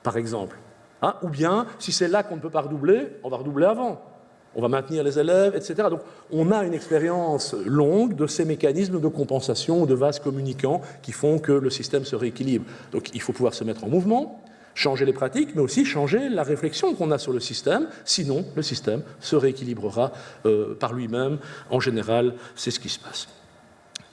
par exemple. Hein, ou bien, si c'est là qu'on ne peut pas redoubler, on va redoubler avant. On va maintenir les élèves, etc. Donc, on a une expérience longue de ces mécanismes de compensation, de vases communicants qui font que le système se rééquilibre. Donc, il faut pouvoir se mettre en mouvement, changer les pratiques, mais aussi changer la réflexion qu'on a sur le système. Sinon, le système se rééquilibrera euh, par lui-même. En général, c'est ce qui se passe.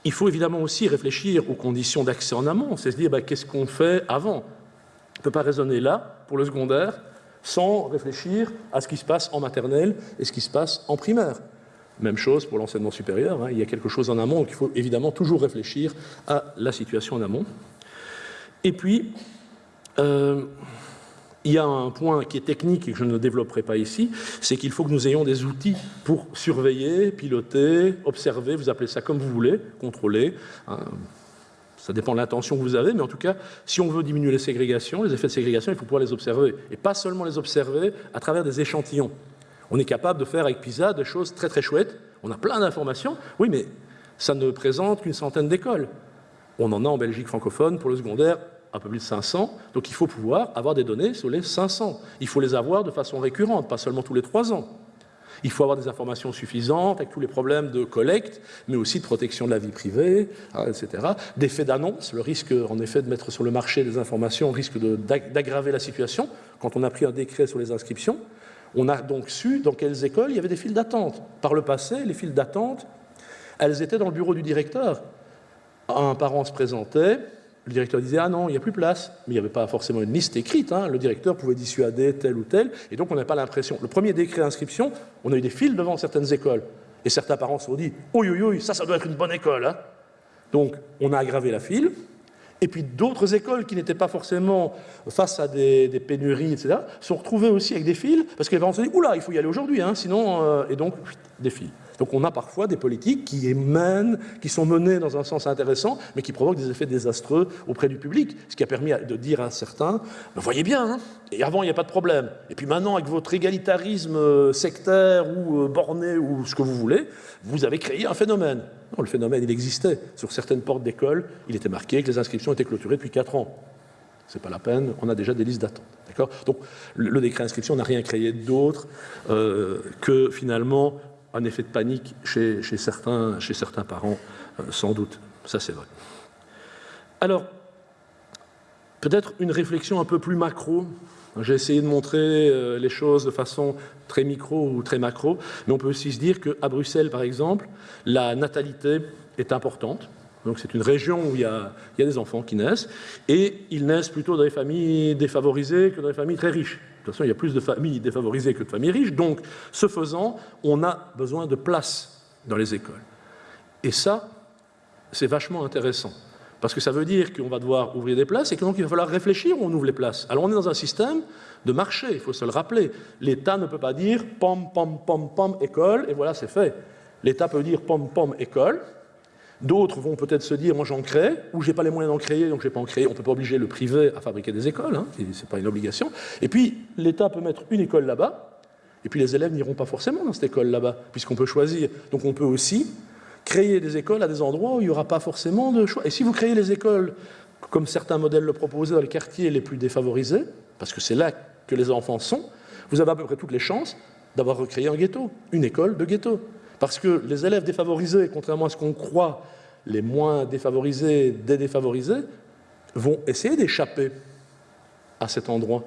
Il faut évidemment aussi réfléchir aux conditions d'accès en amont, c'est se dire bah, qu'est-ce qu'on fait avant? On ne peut pas raisonner là, pour le secondaire, sans réfléchir à ce qui se passe en maternelle et ce qui se passe en primaire. Même chose pour l'enseignement supérieur, hein. il y a quelque chose en amont, donc il faut évidemment toujours réfléchir à la situation en amont. Et puis, euh, il y a un point qui est technique et que je ne développerai pas ici, c'est qu'il faut que nous ayons des outils pour surveiller, piloter, observer, vous appelez ça comme vous voulez, contrôler. Hein. Ça dépend de l'intention que vous avez, mais en tout cas, si on veut diminuer les ségrégations, les effets de ségrégation, il faut pouvoir les observer. Et pas seulement les observer à travers des échantillons. On est capable de faire avec PISA des choses très très chouettes. On a plein d'informations. Oui, mais ça ne présente qu'une centaine d'écoles. On en a en Belgique francophone pour le secondaire un peu plus de 500. Donc il faut pouvoir avoir des données sur les 500. Il faut les avoir de façon récurrente, pas seulement tous les trois ans. Il faut avoir des informations suffisantes avec tous les problèmes de collecte, mais aussi de protection de la vie privée, hein, etc. D'effet d'annonce, le risque en effet de mettre sur le marché des informations risque d'aggraver la situation. Quand on a pris un décret sur les inscriptions, on a donc su dans quelles écoles il y avait des files d'attente. Par le passé, les files d'attente, elles étaient dans le bureau du directeur. Un parent se présentait, le directeur disait « Ah non, il n'y a plus place ». Mais il n'y avait pas forcément une liste écrite. Hein. Le directeur pouvait dissuader tel ou tel. Et donc, on n'a pas l'impression. Le premier décret d'inscription, on a eu des files devant certaines écoles. Et certains parents se sont dit « Oui, oui, oui, ça, ça doit être une bonne école hein. Donc, on a aggravé la file. Et puis d'autres écoles qui n'étaient pas forcément face à des, pénuries, etc., sont retrouvées aussi avec des fils, parce que les parents se disent « Oula, il faut y aller aujourd'hui, hein, sinon... Euh, Et donc, des fils. Donc on a parfois des politiques qui émènent, qui sont menées dans un sens intéressant, mais qui provoquent des effets désastreux auprès du public, ce qui a permis de dire à certains, ben, voyez bien, hein, et avant il n'y a pas de problème, et puis maintenant avec votre égalitarisme euh, sectaire ou euh, borné ou ce que vous voulez, vous avez créé un phénomène. Le phénomène il existait. Sur certaines portes d'école, il était marqué que les inscriptions étaient clôturées depuis 4 ans. C'est pas la peine, on a déjà des listes d'attente. Donc le, décret d'inscription n'a rien créé d'autre euh, que finalement un effet de panique chez, certains, chez certains, parents, euh, sans doute. Ça, c'est vrai. Alors, peut-être une réflexion un peu plus macro. J'ai essayé de montrer euh, les choses de façon très micro ou très macro, mais on peut aussi se dire qu'à Bruxelles, par exemple, la natalité est importante. Donc c'est une région où il y, a, il y, a, des enfants qui naissent, et ils naissent plutôt dans des familles défavorisées que dans des familles très riches. Toute façon, il y a plus de familles défavorisées que de familles riches. Donc, ce faisant, on a besoin de place dans les écoles. Et ça, c'est vachement intéressant. Parce que ça veut dire qu'on va devoir ouvrir des places et que donc il va falloir réfléchir où on ouvre les places. Alors on est dans un système de marché, il faut se le rappeler. L'État ne peut pas dire pom, pom, pom, pom, école, et voilà, c'est fait. L'État peut dire pom, pom, école, D'autres vont peut-être se dire, moi j'en crée, ou j'ai pas les moyens d'en créer, donc je vais pas en créer. On peut pas obliger le privé à fabriquer des écoles, hein, c'est pas une obligation. Et puis l'État peut mettre une école là-bas, et puis les élèves n'iront pas forcément dans cette école là-bas, puisqu'on peut choisir. Donc on peut aussi créer des écoles à des endroits où il n'y aura pas forcément de choix. Et si vous créez les écoles, comme certains modèles le proposaient dans les quartiers les plus défavorisés, parce que c'est là que les enfants sont, vous avez à peu près toutes les chances d'avoir recréé un ghetto, une école de ghetto. Parce que les élèves défavorisés, contrairement à ce qu'on croit, les moins défavorisés des défavorisés, vont essayer d'échapper à cet endroit.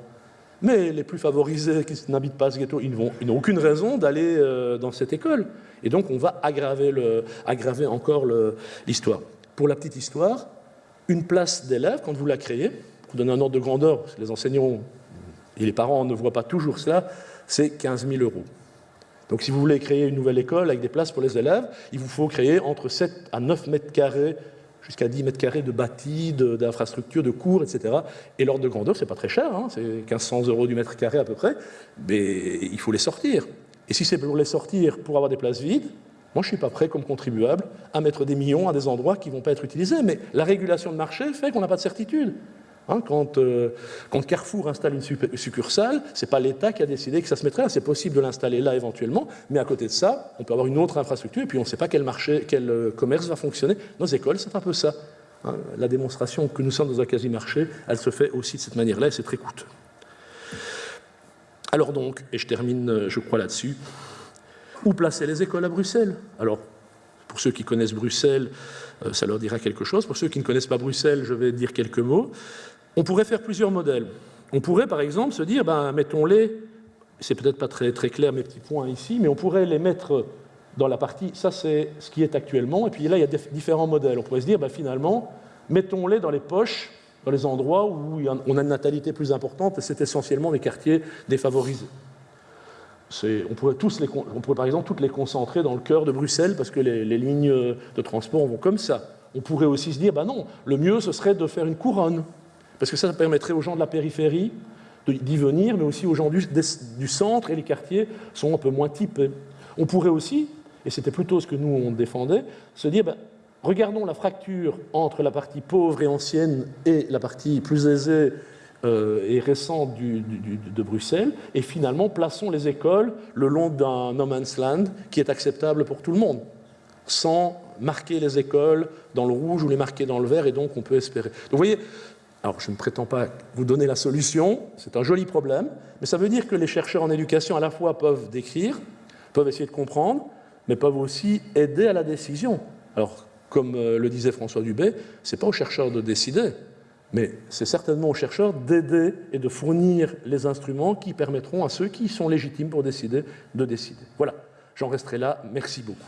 Mais les plus favorisés qui n'habitent pas ce ghetto, ils n'ont aucune raison d'aller euh, dans cette école. Et donc on va aggraver, encore l'histoire. Pour la petite histoire, une place d'élève, quand vous la créez, pour donner un ordre de grandeur, parce que les enseignants et les parents ne voient pas toujours cela, c'est 15 000 euros. Donc si vous voulez créer une nouvelle école avec des places pour les élèves, il vous faut créer entre 7 à 9 mètres carrés jusqu'à 10 mètres carrés de bâtis, d'infrastructures, de, cours, etc. Et l'ordre de grandeur, c'est pas très cher, hein, c'est 1500 euros du mètre carré à peu près, mais il faut les sortir. Et si c'est pour les sortir pour avoir des places vides, moi je suis pas prêt comme contribuable à mettre des millions à des endroits qui vont pas être utilisés. Mais la régulation de marché fait qu'on n'a pas de certitude. Hein, euh, quand, Carrefour installe une succursale, ce n'est pas l'État qui a décidé que ça se mettrait là. C'est possible de l'installer là éventuellement, mais à côté de ça, on peut avoir une autre infrastructure et puis on ne sait pas quel marché, quel euh, commerce va fonctionner. Nos écoles, c'est un peu ça. Hein. La démonstration que nous sommes dans un quasi-marché, elle se fait aussi de cette manière-là et c'est très coûteux. Alors donc, et je termine, euh, je crois, là-dessus, où placer les écoles à Bruxelles? Alors, pour ceux qui connaissent Bruxelles, ça leur dira quelque chose. Pour ceux qui ne connaissent pas Bruxelles, je vais dire quelques mots. On pourrait faire plusieurs modèles. On pourrait par exemple se dire, ben, mettons-les, c'est peut-être pas très, très clair mes petits points ici, mais on pourrait les mettre dans la partie, ça c'est ce qui est actuellement, et puis là il y a différents modèles. On pourrait se dire, ben, finalement, mettons-les dans les poches, dans les endroits où on a une natalité plus importante, c'est essentiellement les quartiers défavorisés. On pourrait, tous les, on pourrait par exemple toutes les concentrer dans le cœur de Bruxelles, parce que les, lignes de transport vont comme ça. On pourrait aussi se dire, ben non, le mieux ce serait de faire une couronne, parce que ça, permettrait aux gens de la périphérie d'y venir, mais aussi aux gens du, du, centre, et les quartiers sont un peu moins typés. On pourrait aussi, et c'était plutôt ce que nous on défendait, se dire, ben, regardons la fracture entre la partie pauvre et ancienne et la partie plus aisée euh, et récente du, de Bruxelles, et finalement plaçons les écoles le long d'un no man's land qui est acceptable pour tout le monde, sans marquer les écoles dans le rouge ou les marquer dans le vert, et donc on peut espérer. Donc vous voyez, alors je ne prétends pas vous donner la solution, c'est un joli problème, mais ça veut dire que les chercheurs en éducation à la fois peuvent décrire, peuvent essayer de comprendre, mais peuvent aussi aider à la décision. Alors, comme euh, le disait François Dubé, ce n'est pas aux chercheurs de décider, mais c'est certainement aux chercheurs d'aider et de fournir les instruments qui permettront à ceux qui sont légitimes pour décider de décider. Voilà, j'en resterai là. Merci beaucoup.